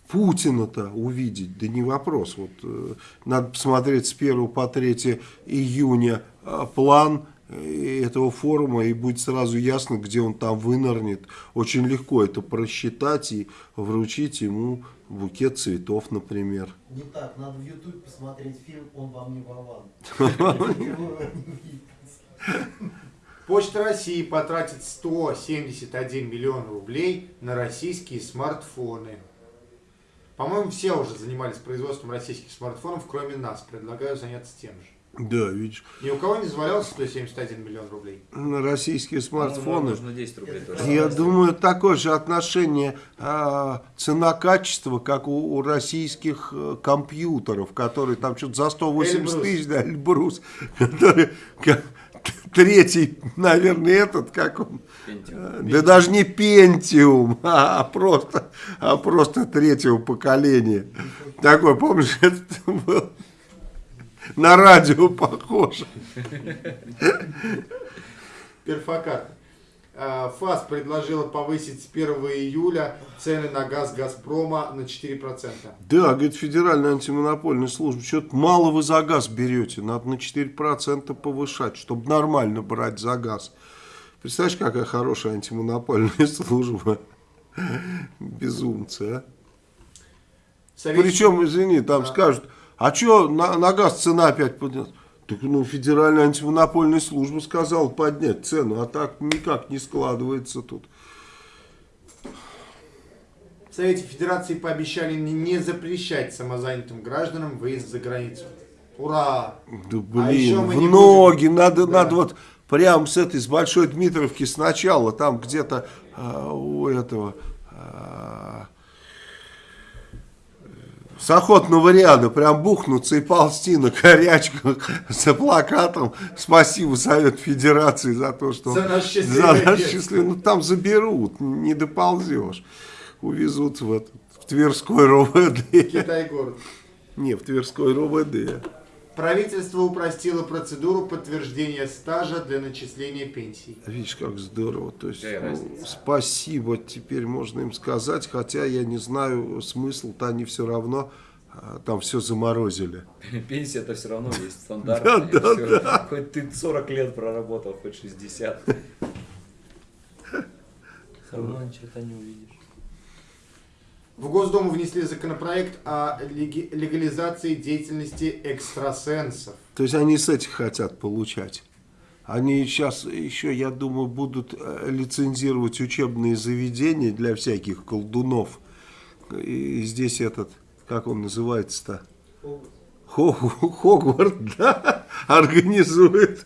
A: Путина-то увидеть, да не вопрос. Вот, э, надо посмотреть с 1 по 3 июня э, план этого форума, и будет сразу ясно, где он там вынырнет. Очень легко это просчитать и вручить ему букет цветов, например.
I: Не так, надо в YouTube посмотреть фильм «Он вам не Вован».
B: Почта России потратит 171 миллион рублей на российские смартфоны. По-моему, все уже занимались производством российских смартфонов, кроме нас. Предлагаю заняться тем же.
A: Да, видишь,
B: Ни у кого не завалялся 171 миллион рублей.
A: на российские
F: По-моему,
A: смартфоны.
F: Нужно 10 рублей тоже.
A: Я думаю, такое же отношение а, цена-качество, как у, у российских э, компьютеров, которые там что-то за 180
B: Эльбрус.
A: тысяч, да, Эльбрус, (laughs) который как, третий, наверное, этот, как он,
F: Пентиум.
A: э, да даже не Пентиум, (laughs) а, просто, а просто третьего поколения. Такой, помнишь, это был на радио похож.
B: Перфокарта. А, ФАС предложила повысить с 1 июля цены на газ Газпрома на 4%.
A: Да, говорит, Федеральная антимонопольная служба, что-то мало вы за газ берете, надо на 4% повышать, чтобы нормально брать за газ. Представляешь, какая хорошая антимонопольная (laughs) служба? Безумцы, а?
B: Совет-
A: Причем, извини, там скажут, а что на, на газ цена опять поднялась? Так, ну, Федеральная антимонопольная служба сказала поднять цену, а так никак не складывается тут.
B: В Совете Федерации пообещали не- запрещать самозанятым гражданам выезд за границу. Ура!
A: Да
B: А еще
A: блин,
B: мы
A: в
B: не
A: ноги,
B: будем-
A: надо,
B: Да.
A: надо вот прям с этой, с Большой Дмитровки сначала, там где-то а, у этого, а, с охотного ряда прям бухнуться и ползти на корячках за плакатом «Спасибо Совет Федерации за то, что...»
B: За детство.
A: счастливый- Ну там заберут, не доползешь. Увезут в, этот, в Тверской РОВД.
B: Китай-город.
A: Не, в Тверской РОВД.
B: Правительство упростило процедуру подтверждения стажа для начисления пенсий.
A: Видишь, как здорово. То есть,
F: Какая
A: ну, спасибо, теперь можно им сказать, хотя я не знаю смысл-то они все равно а, там все заморозили. (laughs)
F: Пенсия-то все равно есть (laughs) стандартная.
A: Да, да,
F: Всё. Хоть ты 40 лет проработал, хоть 60. (laughs) Все равно черта не увидишь.
B: В Госдуму внесли законопроект о легализации деятельности экстрасенсов.
A: То есть они с этих хотят получать. Они сейчас еще, я думаю, будут э, лицензировать учебные заведения для всяких колдунов. И здесь этот, как он называется-то? Хо- Хогварт, (laughs) да, организует.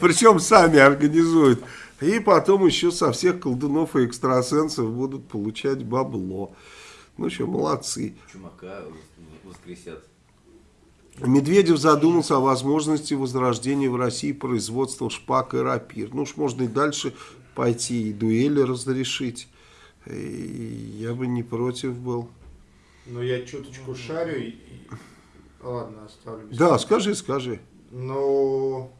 A: Причем сами организуют. И потом еще со всех колдунов и экстрасенсов будут получать бабло. Ну что, молодцы.
F: Чумака воскресят.
A: Медведев задумался о возможности возрождения в России производства шпаг и рапир. Ну уж можно и дальше пойти, и дуэли разрешить. И я бы не против был.
B: Но я чуточку шарю и... Ладно, оставлю. без
A: Да,
B: комментариев.
A: скажи, скажи.
B: Ну...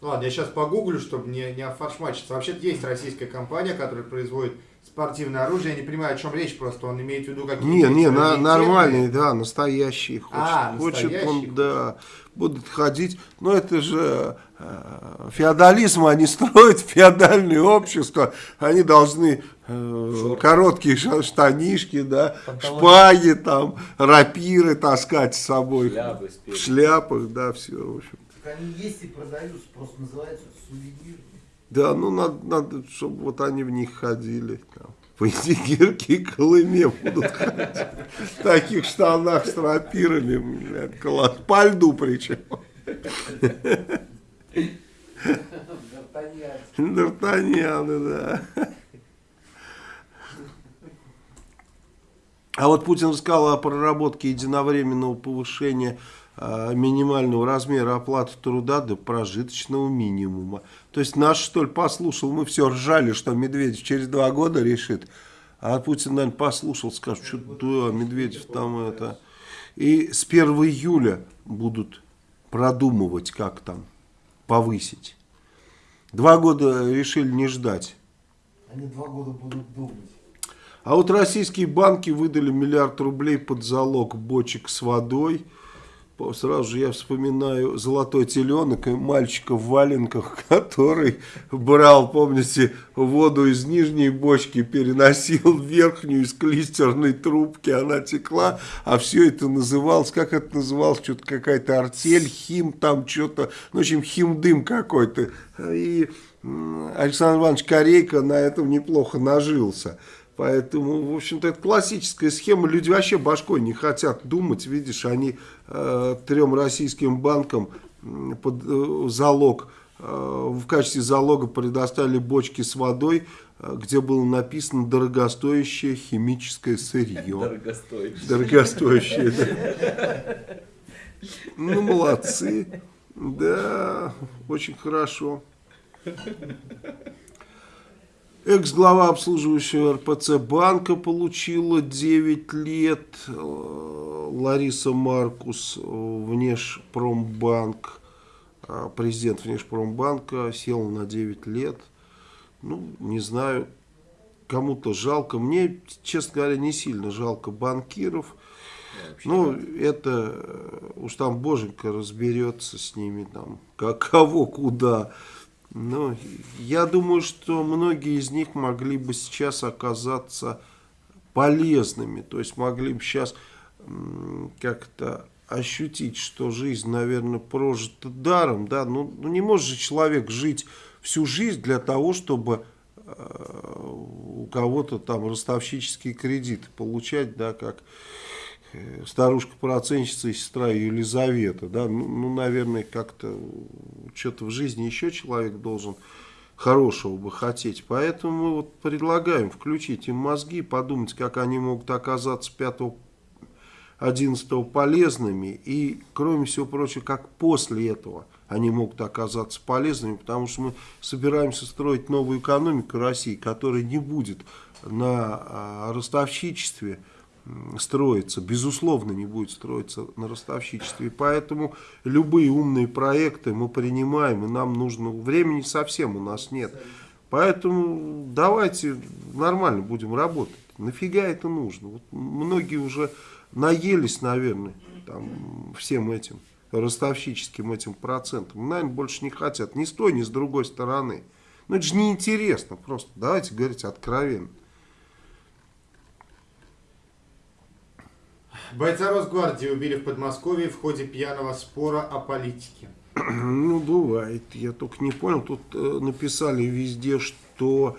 B: Ладно, я сейчас погуглю, чтобы не, не офаршмачиться. Вообще-то есть российская компания, которая производит спортивное оружие. Я не понимаю, о чем речь, просто он имеет в виду какие-то...
A: Не, не, на- нормальные, да, настоящие. Хочет,
B: А,
A: хочет
B: настоящие
A: он, да, будут ходить. Но это же э, феодализм, они строят (laughs) феодальное общество. Они должны э, короткие ша- штанишки, да, шпаги, там, рапиры таскать с собой.
F: Шляпы
A: В шляпах, да, все, в общем.
I: Так они есть и продаются, просто называются сувенирами.
A: Да, ну надо, надо, чтобы вот они в них ходили. Там. По Егерке и Колыме будут ходить. В таких штанах с рапирами. блядь, класс. По льду причем. Д'Артаньяны, да. А вот Путин сказал о проработке единовременного повышения минимального размера оплаты труда до прожиточного минимума. То есть наш, что ли, послушал, мы все ржали, что Медведев через два года решит. А Путин, наверное, послушал, скажет, что да, Медведев там это... И с 1 июля будут продумывать, как там повысить. Два года решили не ждать.
I: Они два года будут думать.
A: А вот российские банки выдали миллиард рублей под залог бочек с водой. Сразу же я вспоминаю золотой теленок и мальчика в валенках, (laughs) который брал, помните, воду из нижней бочки, переносил в верхнюю из клистерной трубки, она текла, а все это называлось, как это называлось, что-то какая-то артель, хим, там что-то, ну, в общем, химдым какой-то. И Александр Иванович Корейко на этом неплохо нажился. Поэтому, в общем-то, это классическая схема. Люди вообще башкой не хотят думать. Видишь, они э, трем российским банкам под э, залог, э, в качестве залога предоставили бочки с водой, э, где было написано дорогостоящее химическое сырье.
F: Дорогостоящее.
A: Дорогостоящее, да. (laughs) Ну, молодцы. Да, очень хорошо. Экс-глава обслуживающего РПЦ банка получила 9 лет. Э, Лариса Маркус, Внешпромбанк, э, президент Внешпромбанка, села на 9 лет. Ну, не знаю, кому-то жалко. Мне, честно говоря, не сильно жалко банкиров. Ну, это э, уж там боженька разберется с ними, там, как, кого, куда. Но я думаю, что многие из них могли бы сейчас оказаться полезными. То есть могли бы сейчас как-то ощутить, что жизнь, наверное, прожита даром. Да? Ну, ну не может же человек жить всю жизнь для того, чтобы э, у кого-то там ростовщические кредиты получать, да, как э, старушка-проценщица и сестра Елизавета, да, ну, ну, наверное, как-то что-то в жизни еще человек должен хорошего бы хотеть. Поэтому мы вот предлагаем включить им мозги, подумать, как они могут оказаться 5 11 полезными и, кроме всего прочего, как после этого они могут оказаться полезными, потому что мы собираемся строить новую экономику России, которая не будет на а, ростовщичестве строиться, безусловно не будет строиться на ростовщичестве. Поэтому любые умные проекты мы принимаем, и нам нужно, времени совсем у нас нет. Поэтому давайте нормально будем работать. Нафига это нужно? Вот многие уже наелись, наверное, там, всем этим ростовщическим этим процентом. Наверное, больше не хотят ни с той, ни с другой стороны. Ну, это же неинтересно просто. Давайте говорить откровенно.
B: Бойца Росгвардии убили в Подмосковье в ходе пьяного спора о политике. (clears throat)
A: Ну, бывает. Я только не понял. Тут э, написали везде, что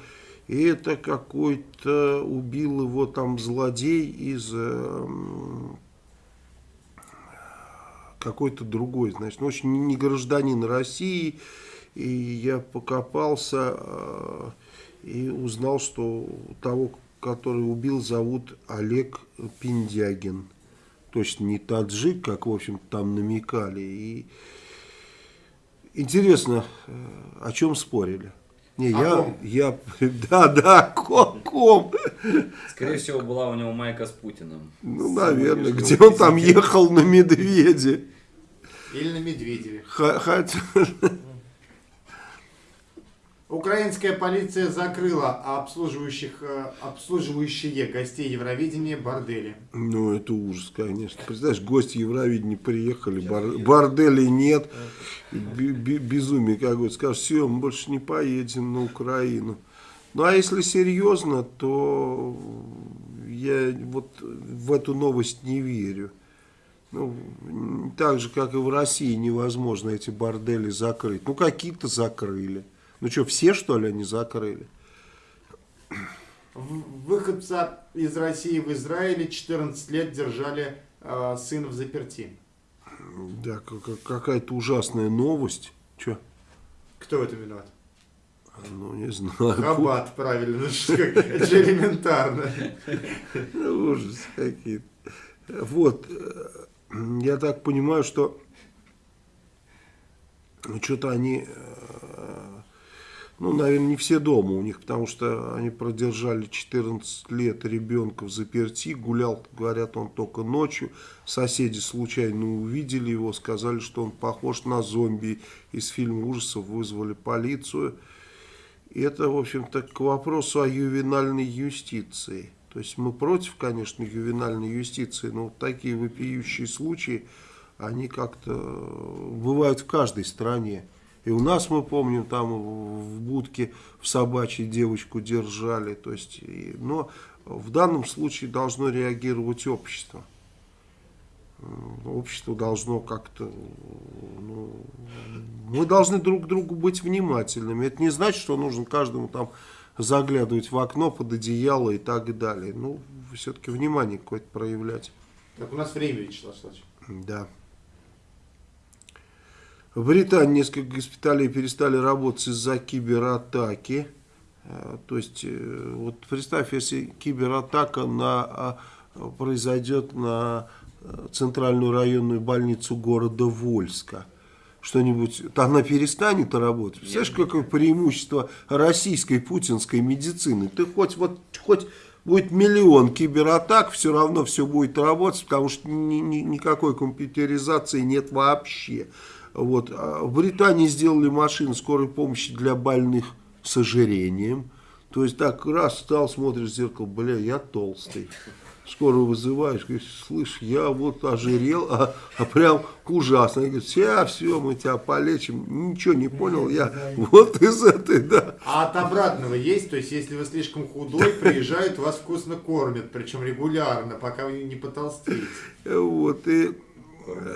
A: это какой-то убил его там злодей из э, какой-то другой, значит, ну, очень не гражданин России. И я покопался э, и узнал, что того, который убил, зовут Олег Пиндягин. Точно не таджик, как, в общем там намекали. И интересно, э, о чем спорили? Не,
B: О
A: я,
B: ком?
A: я, (laughs) да, да, ком, ком.
F: Скорее всего, была у него майка с Путиным.
A: Ну,
F: С
A: наверное, где он там ехал на медведе.
B: Или на Медведеве.
A: Хотя, (laughs)
B: Украинская полиция закрыла обслуживающих, э, обслуживающие гостей Евровидения бордели.
A: ну, это ужас, конечно. Представляешь, гости Евровидения приехали, бар- борделей нет, безумие какое-то. Скажешь, все, мы больше не поедем на Украину. Ну, а если серьезно, то я вот в эту новость не верю. Ну, так же, как и в России, невозможно эти бордели закрыть. Ну, какие-то закрыли. Ну что, все, что ли, они закрыли?
B: Выходца из России в Израиле 14 лет держали э, сына в заперти.
A: Да, как- как- какая-то ужасная новость. Че?
B: Кто в этом виноват?
A: Ну, не знаю.
B: Хаббат, правильно. (laughs) ну Это же элементарно.
A: Ужас какие-то. Вот, э, я так понимаю, что что-то они, э, ну, наверное, не все дома у них, потому что они продержали 14 лет ребенка в заперти, гулял, говорят, он только ночью, соседи случайно увидели его, сказали, что он похож на зомби из фильма ужасов, вызвали полицию. И это, в общем-то, к вопросу о ювенальной юстиции. То есть мы против, конечно, ювенальной юстиции, но вот такие вопиющие случаи, они как-то э, бывают в каждой стране. И у нас, мы помним, там в будке в собачьей девочку держали. То есть, и- но в данном случае должно реагировать общество. Общество должно как-то... ну, мы должны друг к другу быть внимательными. Это не значит, что нужно каждому там заглядывать в окно под одеяло и так далее. Ну, все-таки внимание какое-то проявлять.
B: Так, у нас время, Вячеслав.
A: Да. В Британии несколько госпиталей перестали работать из-за кибератаки. Э, То есть, э, вот представь, если кибератака на, а, произойдет на э, центральную районную больницу города Вольска. Что-нибудь, то она перестанет работать. Представляешь, какое преимущество российской путинской медицины? Ты хоть, вот, хоть будет миллион кибератак, все равно все будет работать, потому что ни- ни- никакой компьютеризации нет вообще. Вот. А В Британии сделали машины скорой помощи для больных с ожирением. То есть так раз стал, смотришь в зеркало, бля, я толстый. Скоро вызываешь, говоришь, слышь, я вот ожирел, а, а прям ужасно. Они говорят, все, все, мы тебя полечим. Ничего не понял, я вот из этой, да.
B: А от обратного есть? То есть, если вы слишком худой, приезжают, вас вкусно кормят, причем регулярно, пока вы не потолстеете.
A: Вот, и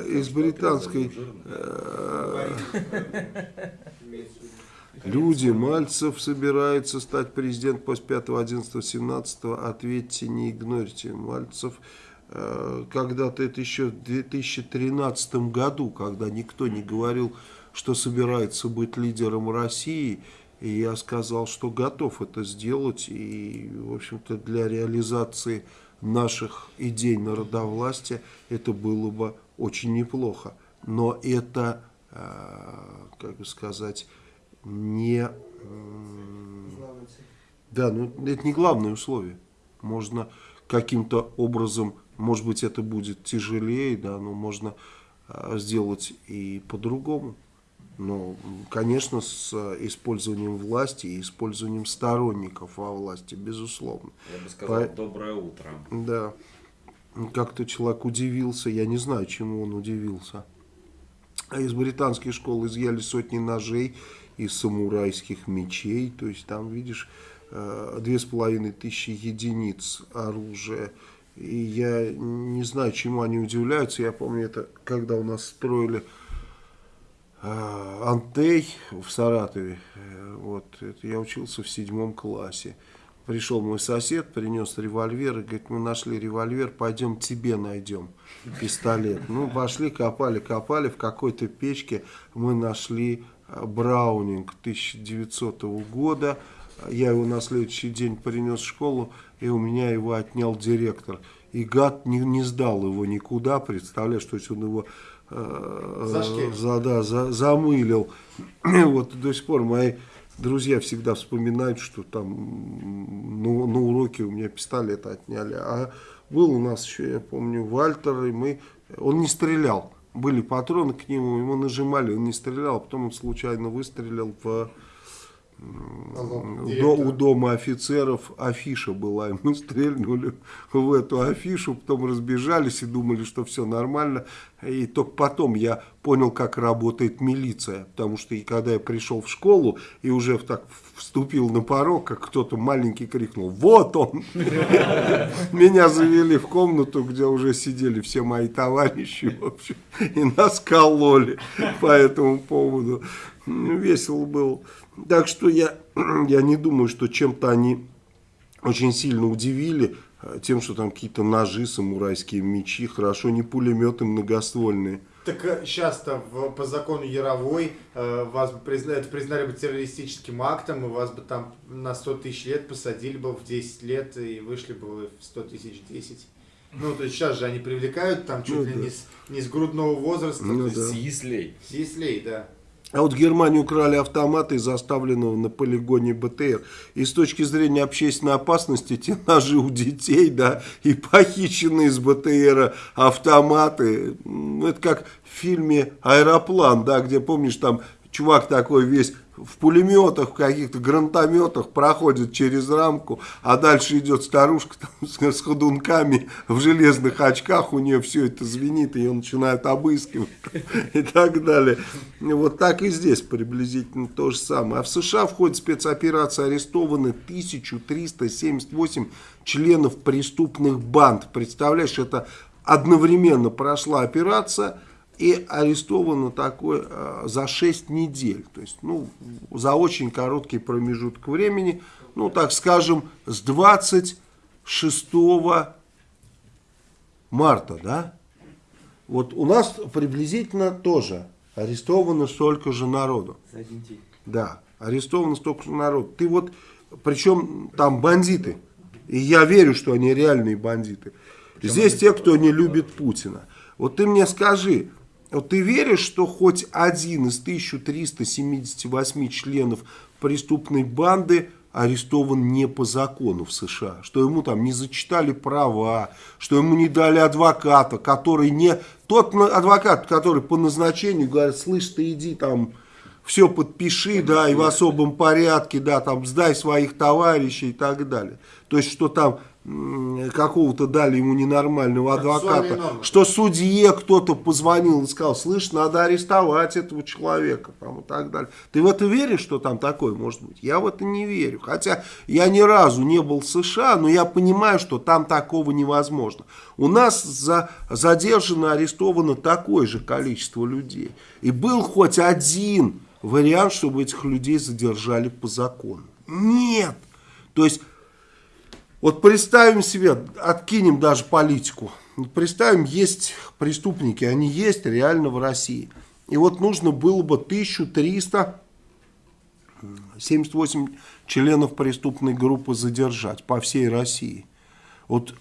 A: из британской э, люди, Мальцев собирается стать президентом после 5, 11, 17, ответьте, не игнорите. Мальцев э, когда-то это еще в 2013 году, когда никто не говорил, что собирается быть лидером России, и я сказал, что готов это сделать, и, в общем-то, для реализации наших идей народовластия это было бы очень неплохо. Но это, э, как бы сказать, не... Да, ну это не главное условие. Можно каким-то образом, может быть, это будет тяжелее, да, но можно э, сделать и по-другому. Но, конечно, с использованием власти и использованием сторонников во власти, безусловно.
F: Я бы сказал,
A: По-
F: доброе утро.
A: Да. Как-то человек удивился, я не знаю, чему он удивился. А из британских школ изъяли сотни ножей и самурайских мечей. То есть там, видишь, э, две с половиной тысячи единиц оружия. И я не знаю, чему они удивляются. Я помню, это когда у нас строили э, Антей в Саратове. Э, Вот, это я учился в седьмом классе. Пришел мой сосед, принес револьвер и говорит, мы нашли револьвер, пойдем тебе найдем пистолет. Ну, пошли, копали, копали, в какой-то печке мы нашли э, Браунинг 1900 года. Я его на следующий день принес в школу, и у меня его отнял директор. И гад не, не сдал его никуда, представляешь, то есть он его э,
B: Зашкерил.
A: за, да, за- замылил. (clears throat) вот до сих пор мои друзья всегда вспоминают, что там на, на уроке у меня пистолет отняли. А был у нас еще, я помню, Вальтер, и мы... Он не стрелял. Были патроны к нему, ему нажимали, он не стрелял, а потом он случайно выстрелил в... До- у дома офицеров афиша была, и мы стрельнули в эту афишу, потом разбежались и думали, что все нормально. И только потом я понял, как работает милиция, потому что и когда я пришел в школу и уже в- так вступил на порог, как кто-то маленький крикнул, вот он! (laughs) Меня завели в комнату, где уже сидели все мои товарищи, в общем, и нас кололи по этому поводу. Весело было. Так что я, (clears throat) я не думаю, что чем-то они очень сильно удивили э, тем, что там какие-то ножи, самурайские мечи, хорошо, не пулеметы многоствольные.
B: Так сейчас-то в- по закону Яровой э, вас бы признали, это признали бы террористическим актом, и вас бы там на 100 тысяч лет посадили бы в 10 лет и вышли бы в 100 тысяч 10. Ну, то есть сейчас же они привлекают там чуть
A: Ну
B: ли
A: да.
B: не, с, не с грудного возраста,
A: Ну
B: то есть
A: да.
F: С яслей.
B: с яслей, да.
A: А вот в Германии украли автоматы из оставленного на полигоне БТР. И с точки зрения общественной опасности, те ножи у детей, да, и похищенные из БТРа автоматы. Ну, это как в фильме «Аэроплан», да, где, помнишь, там чувак такой весь в пулеметах, в каких-то гранатометах проходит через рамку, а дальше идет старушка там, с, с ходунками в железных очках, у нее все это звенит, ее начинают обыскивать (laughs) и так далее. Вот так и здесь приблизительно то же самое. А в США в ходе спецоперации арестованы 1378 членов преступных банд. Представляешь, это одновременно прошла операция, и арестовано такое э, за 6 недель. То есть, ну, за очень короткий промежуток времени, ну, так скажем, с 26 марта, да? Вот у нас приблизительно тоже арестовано столько же народу.
F: За один день.
A: Да, арестовано столько же народу. Ты вот, причем там бандиты, и я верю, что они реальные бандиты. Здесь те, кто не любит Путина. Вот ты мне скажи, вот ты веришь, что хоть один из 1378 членов преступной банды арестован не по закону в США, что ему там не зачитали права, что ему не дали адвоката, который не... Тот адвокат, который по назначению говорит, слышь, ты иди там все подпиши, да, и в особом порядке, да, там сдай своих товарищей и так далее. То есть, что там какого-то дали ему ненормального адвоката, что судье кто-то позвонил и сказал, слышь, надо арестовать этого человека, там, и так далее. Ты в это веришь, что там такое может быть? Я в это не верю. Хотя я ни разу не был в США, но я понимаю, что там такого невозможно. У нас за, задержано, арестовано такое же количество людей. И был хоть один вариант, чтобы этих людей задержали по закону. Нет. То есть вот представим себе, откинем даже политику. Представим, есть преступники, они есть реально в России. И вот нужно было бы 1378 членов преступной группы задержать по всей России. Вот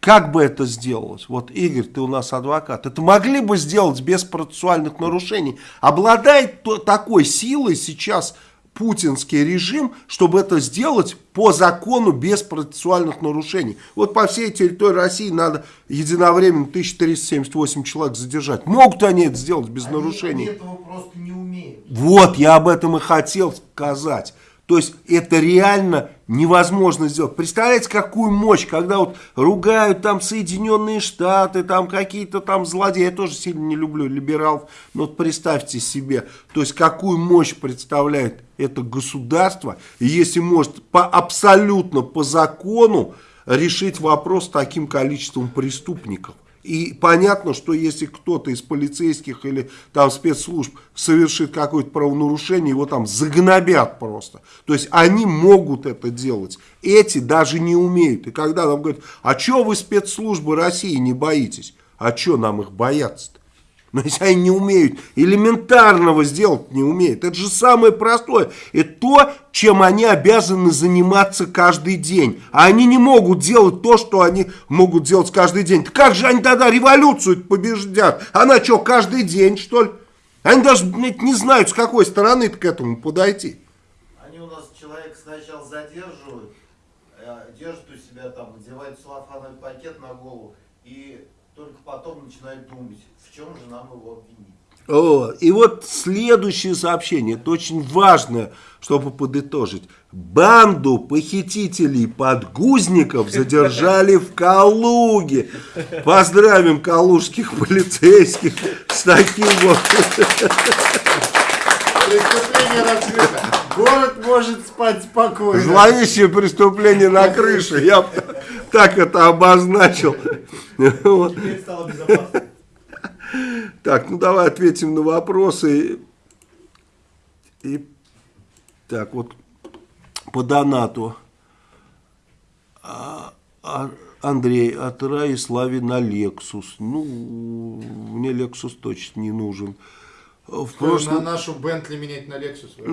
A: как бы это сделалось? Вот, Игорь, ты у нас адвокат. Это могли бы сделать без процессуальных нарушений. Обладает такой силой сейчас путинский режим, чтобы это сделать по закону без процессуальных нарушений. Вот по всей территории России надо единовременно 1378 человек задержать. Могут они это сделать без
I: они,
A: нарушений?
I: Они этого просто не умеют.
A: Вот, я об этом и хотел сказать. То есть это реально невозможно сделать. Представляете, какую мощь, когда вот ругают там Соединенные Штаты, там какие-то там злодеи. Я тоже сильно не люблю либералов, но вот представьте себе, то есть какую мощь представляет это государство, и если может по, абсолютно по закону решить вопрос с таким количеством преступников. И понятно, что если кто-то из полицейских или там спецслужб совершит какое-то правонарушение, его там загнобят просто. То есть они могут это делать. Эти даже не умеют. И когда нам говорят, а что вы спецслужбы России не боитесь? А что нам их бояться-то? Но если они не умеют, элементарного сделать не умеют. Это же самое простое. Это то, чем они обязаны заниматься каждый день. А они не могут делать то, что они могут делать каждый день. Как же они тогда революцию побеждят? Она что, каждый день, что ли? Они даже не знают, с какой стороны к этому подойти.
I: Они у нас человек сначала задерживают, э, держат у себя там, надевают целлофановый пакет на голову и только потом начинают думать, в чем же нам его обвинить.
A: О, и вот следующее сообщение, это очень важно, чтобы подытожить. Банду похитителей подгузников задержали в Калуге. Поздравим калужских полицейских с таким вот...
B: Преступление. Город может спать спокойно.
A: Зловещее преступление на крыше. Я так это обозначил. Вот.
E: Теперь стало безопасно.
A: Так, ну давай ответим на вопросы. И так вот по донату. А, а, Андрей, от Раи Слави на Lexus. Ну, мне Lexus точно не нужен. В
B: На
A: прошлом,
B: нашу Бентли менять на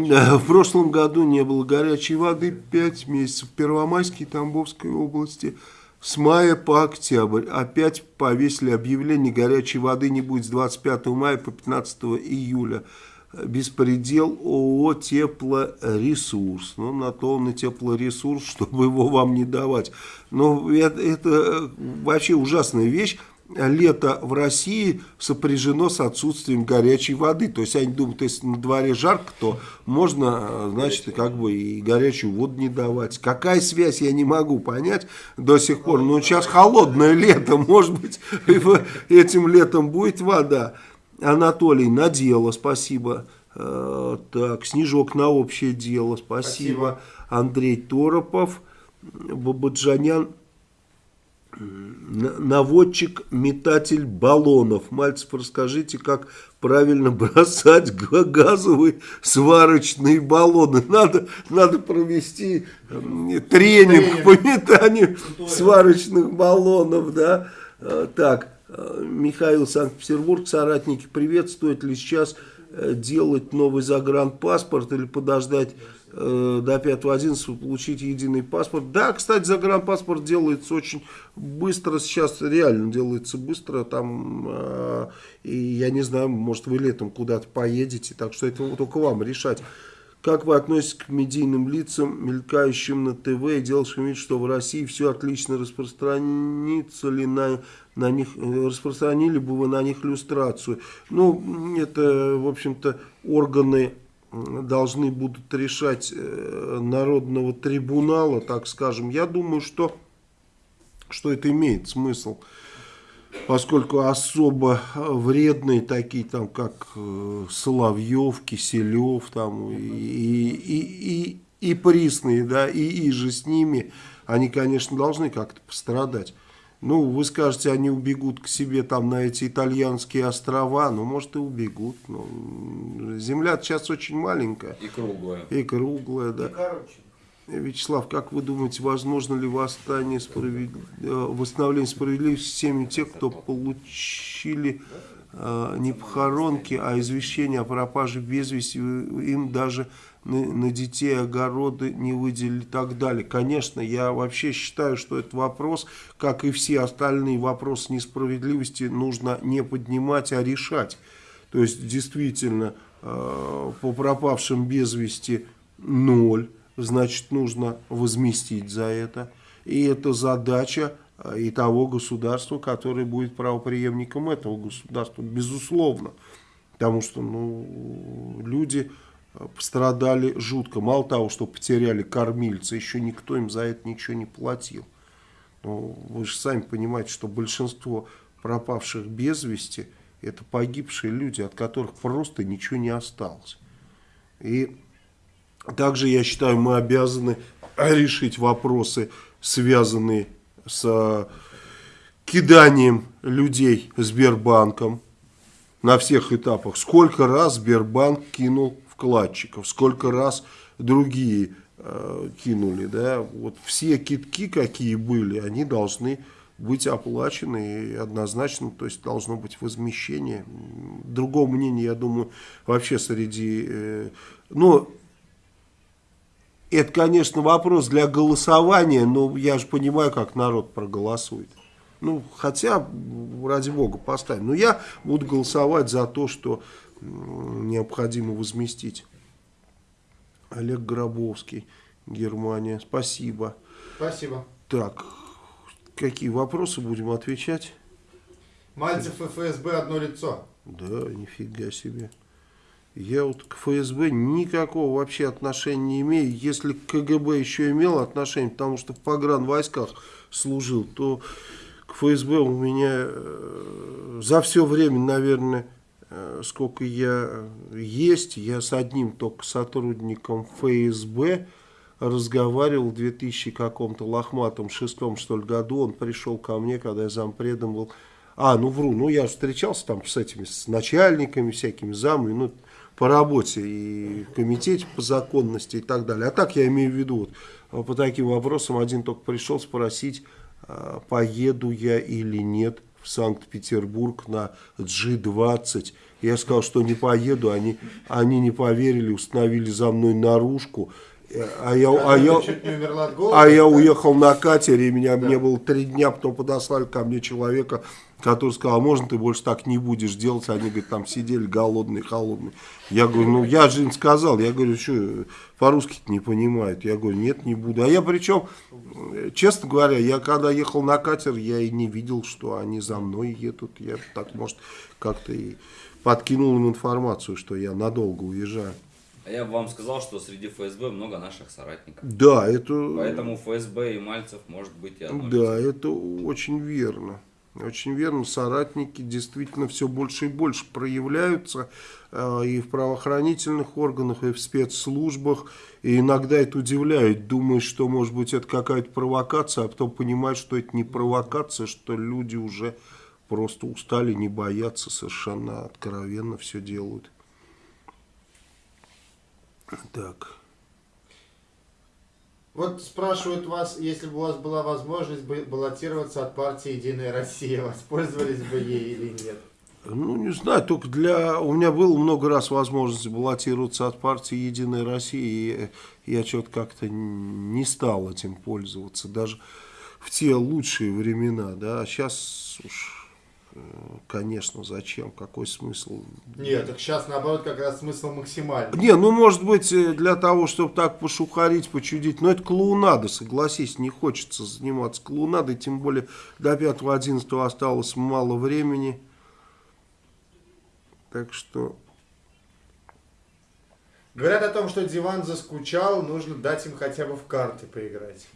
A: да, в прошлом году не было горячей воды 5 месяцев. В Первомайской и Тамбовской области с мая по октябрь. Опять повесили объявление горячей воды не будет с 25 мая по 15 июля. Беспредел ООО «Теплоресурс». Ну, на то он и теплоресурс, (laughs) чтобы его вам не давать. Но это, это вообще ужасная вещь. Лето в России сопряжено с отсутствием горячей воды. То есть они думают, если на дворе жарко, то можно, значит, как бы и горячую воду не давать. Какая связь, я не могу понять до сих пор. Но сейчас холодное лето, (laughs) может быть, этим летом будет вода. Анатолий, на дело, спасибо. Э, Так, Снежок на общее дело, спасибо.
B: Спасибо.
A: Андрей Торопов, Бабаджанян Н- Наводчик, метатель баллонов. Мальцев, расскажите, как правильно бросать га- газовые сварочные баллоны. (laughs) Надо, надо провести м, тренинг по метанию сварочных баллонов. Да? Э, Так, э, Михаил, Санкт-Петербург, соратники, привет. Стоит ли сейчас э, делать новый загранпаспорт или подождать до 5.11 получить единый паспорт. Да, кстати, загранпаспорт делается очень быстро, сейчас реально делается быстро, там, э, и я не знаю, может вы летом куда-то поедете, так что это только вам решать. Как вы относитесь к медийным лицам, мелькающим на ТВ и делающим вид, что в России все отлично распространится ли на, на них, э, распространили бы вы на них люстрацию? Ну, это, в общем-то, органы должны будут решать э, народного трибунала, так скажем. Я думаю, что, что это имеет смысл поскольку особо вредные такие там как э, Соловьев, Киселев там и, и, и, и присные, да, и, и же с ними, они, конечно, должны как-то пострадать. Ну, вы скажете, они убегут к себе там на эти итальянские острова, ну, может и убегут. но земля сейчас очень маленькая.
F: И круглая.
A: И круглая, да.
I: И короче.
A: Вячеслав, как вы думаете, возможно ли восстание, справед... э, восстановление справедливости с семьи тех, кто получили не похоронки, а извещение о пропаже без вести, им даже на, на детей огороды не выделили и так далее. Конечно, я вообще считаю, что этот вопрос, как и все остальные вопросы несправедливости, нужно не поднимать, а решать. То есть, действительно, э, по пропавшим без вести ноль значит, нужно возместить за это. И это задача и того государства, которое будет правоприемником этого государства, безусловно. Потому что ну, люди э, пострадали жутко. Мало того, что потеряли кормильца, еще никто им за это ничего не платил. Ну, вы же сами понимаете, что большинство пропавших без вести это погибшие люди, от которых просто ничего не осталось. И также, я считаю, мы обязаны решить вопросы, связанные с киданием людей Сбербанком на всех этапах. Сколько раз Сбербанк кинул вкладчиков, сколько раз другие э, кинули. Да? Вот все китки, какие были, они должны быть оплачены и однозначно, то есть должно быть возмещение. Другого мнения, я думаю, вообще среди... Э, ну, это, конечно, вопрос для голосования, но я же понимаю, как народ проголосует. Ну, хотя, ради бога, поставим. Но я буду голосовать за то, что необходимо возместить. Олег Гробовский, Германия. Спасибо.
B: Спасибо.
A: Так, какие вопросы будем отвечать?
B: Мальцев ФСБ одно лицо.
A: Да, нифига себе. Я вот к ФСБ никакого вообще отношения не имею. Если к КГБ еще имел отношение, потому что в погранвойсках служил, то к ФСБ у меня э, за все время, наверное, э, сколько я есть, я с одним только сотрудником ФСБ разговаривал в 2000 каком-то лохматом шестом что ли году. Он пришел ко мне, когда я зампредом был. А, ну вру, ну я встречался там с этими, с начальниками всякими, замами, ну по работе и комитете по законности и так далее. А так я имею в виду, вот, по таким вопросам один только пришел спросить, а, поеду я или нет в Санкт-Петербург на G20. Я сказал, что не поеду, они, они не поверили, установили за мной наружку. А я, а, я,
B: не голода,
A: а я
B: да?
A: уехал на катере, и меня мне было три дня, потом подослали ко мне человека, который сказал, можно ты больше так не будешь делать? Они, говорят, там сидели голодные, холодные. Я говорю, ну я же им сказал, я говорю, что по-русски не понимают. Я говорю, нет, не буду. А я причем, честно говоря, я когда ехал на катер, я и не видел, что они за мной едут. Я так, может, как-то и подкинул им информацию, что я надолго уезжаю.
F: А я бы вам сказал, что среди ФСБ много наших соратников.
A: Да, это...
F: Поэтому ФСБ и Мальцев может быть и одно
A: Да, это очень верно. Очень верно, соратники действительно все больше и больше проявляются э, и в правоохранительных органах, и в спецслужбах. И иногда это удивляет. Думаешь, что может быть это какая-то провокация, а потом понимаешь, что это не провокация, что люди уже просто устали, не боятся, совершенно откровенно все делают. Так.
B: Вот спрашивают вас, если бы у вас была возможность баллотироваться от партии «Единая Россия», (laughs) воспользовались бы ей или нет?
A: Ну, не знаю, только для... У меня было много раз возможность баллотироваться от партии «Единая Россия», и я что-то как-то не стал этим пользоваться, даже в те лучшие времена, да, а сейчас уж, э, конечно, зачем, какой смысл?
B: Нет, так сейчас наоборот как раз смысл максимальный.
A: Не, ну, может быть, э, для того, чтобы так пошухарить, почудить, но это клоунада, согласись, не хочется заниматься клоунадой, тем более до 5-11 осталось мало времени, так что...
B: Говорят о том, что диван заскучал, нужно дать им хотя бы в карты поиграть.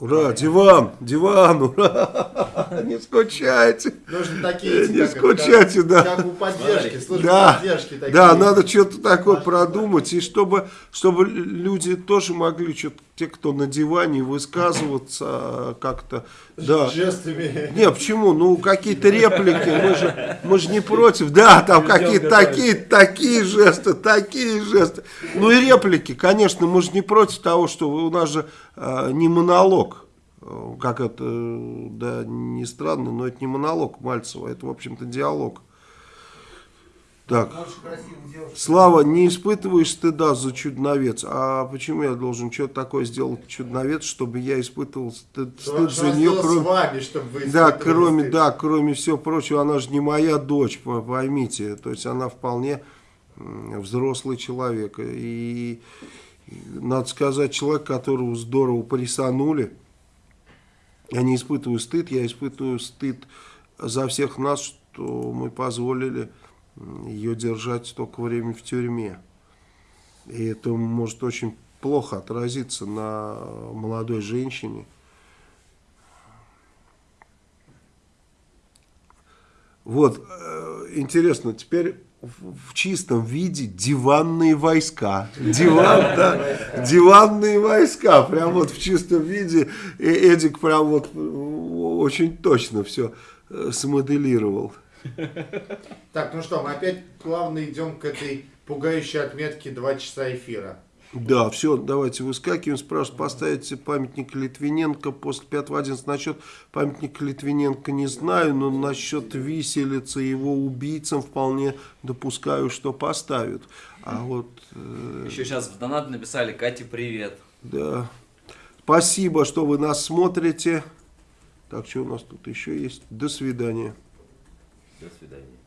A: Ура, диван, диван, ура, (laughs) не скучайте.
B: Нужно такие эти,
A: Не
B: как
A: скучайте,
B: как-
A: да.
B: Как у поддержки, службы
A: Да,
B: поддержки такие.
A: да, надо что-то такое продумать, и чтобы, чтобы люди тоже могли, что-то, те, кто на диване, высказываться а, как-то, да.
B: Жестами.
A: Не, почему? Ну, какие-то реплики, мы же, мы же не против. Да, там какие-то такие, такие жесты, такие жесты. Ну и реплики, конечно, мы же не против того, что у нас же э, не монолог. Э, Как это, э, да, не странно, но это не монолог Мальцева, это, в общем-то, диалог. Так. Слава, не испытываешь стыда за чудновец. А почему я должен что-то такое сделать чудновец, чтобы я испытывал стыд, стыд за нее, кроме...
B: вами, чтобы вы
A: Да, кроме,
B: стыд?
A: да, кроме всего прочего, она же не моя дочь, по- поймите. То есть она вполне взрослый человек. И, надо сказать, человек, которого здорово присанули, я не испытываю стыд, я испытываю стыд за всех нас, что мы позволили ее держать столько времени в тюрьме. И это может очень плохо отразиться на молодой женщине. Вот, э, интересно, теперь в, чистом виде диванные войска. Диван, да, диванные войска, прям вот в чистом виде. Эдик прям вот э, очень точно все смоделировал. (laughs)
B: Так, ну что, мы опять плавно идем к этой пугающей отметке 2 часа эфира.
A: Да, все, давайте выскакиваем. Спрашивают, поставите памятник Литвиненко после 5.11. Насчет памятника Литвиненко не знаю, но насчет виселицы его убийцам вполне допускаю, что поставят. А вот... э,
F: Еще сейчас в донат написали Кате привет.
A: Да. Спасибо, что вы нас смотрите. Так, что у нас тут еще есть? До свидания.
F: До свидания.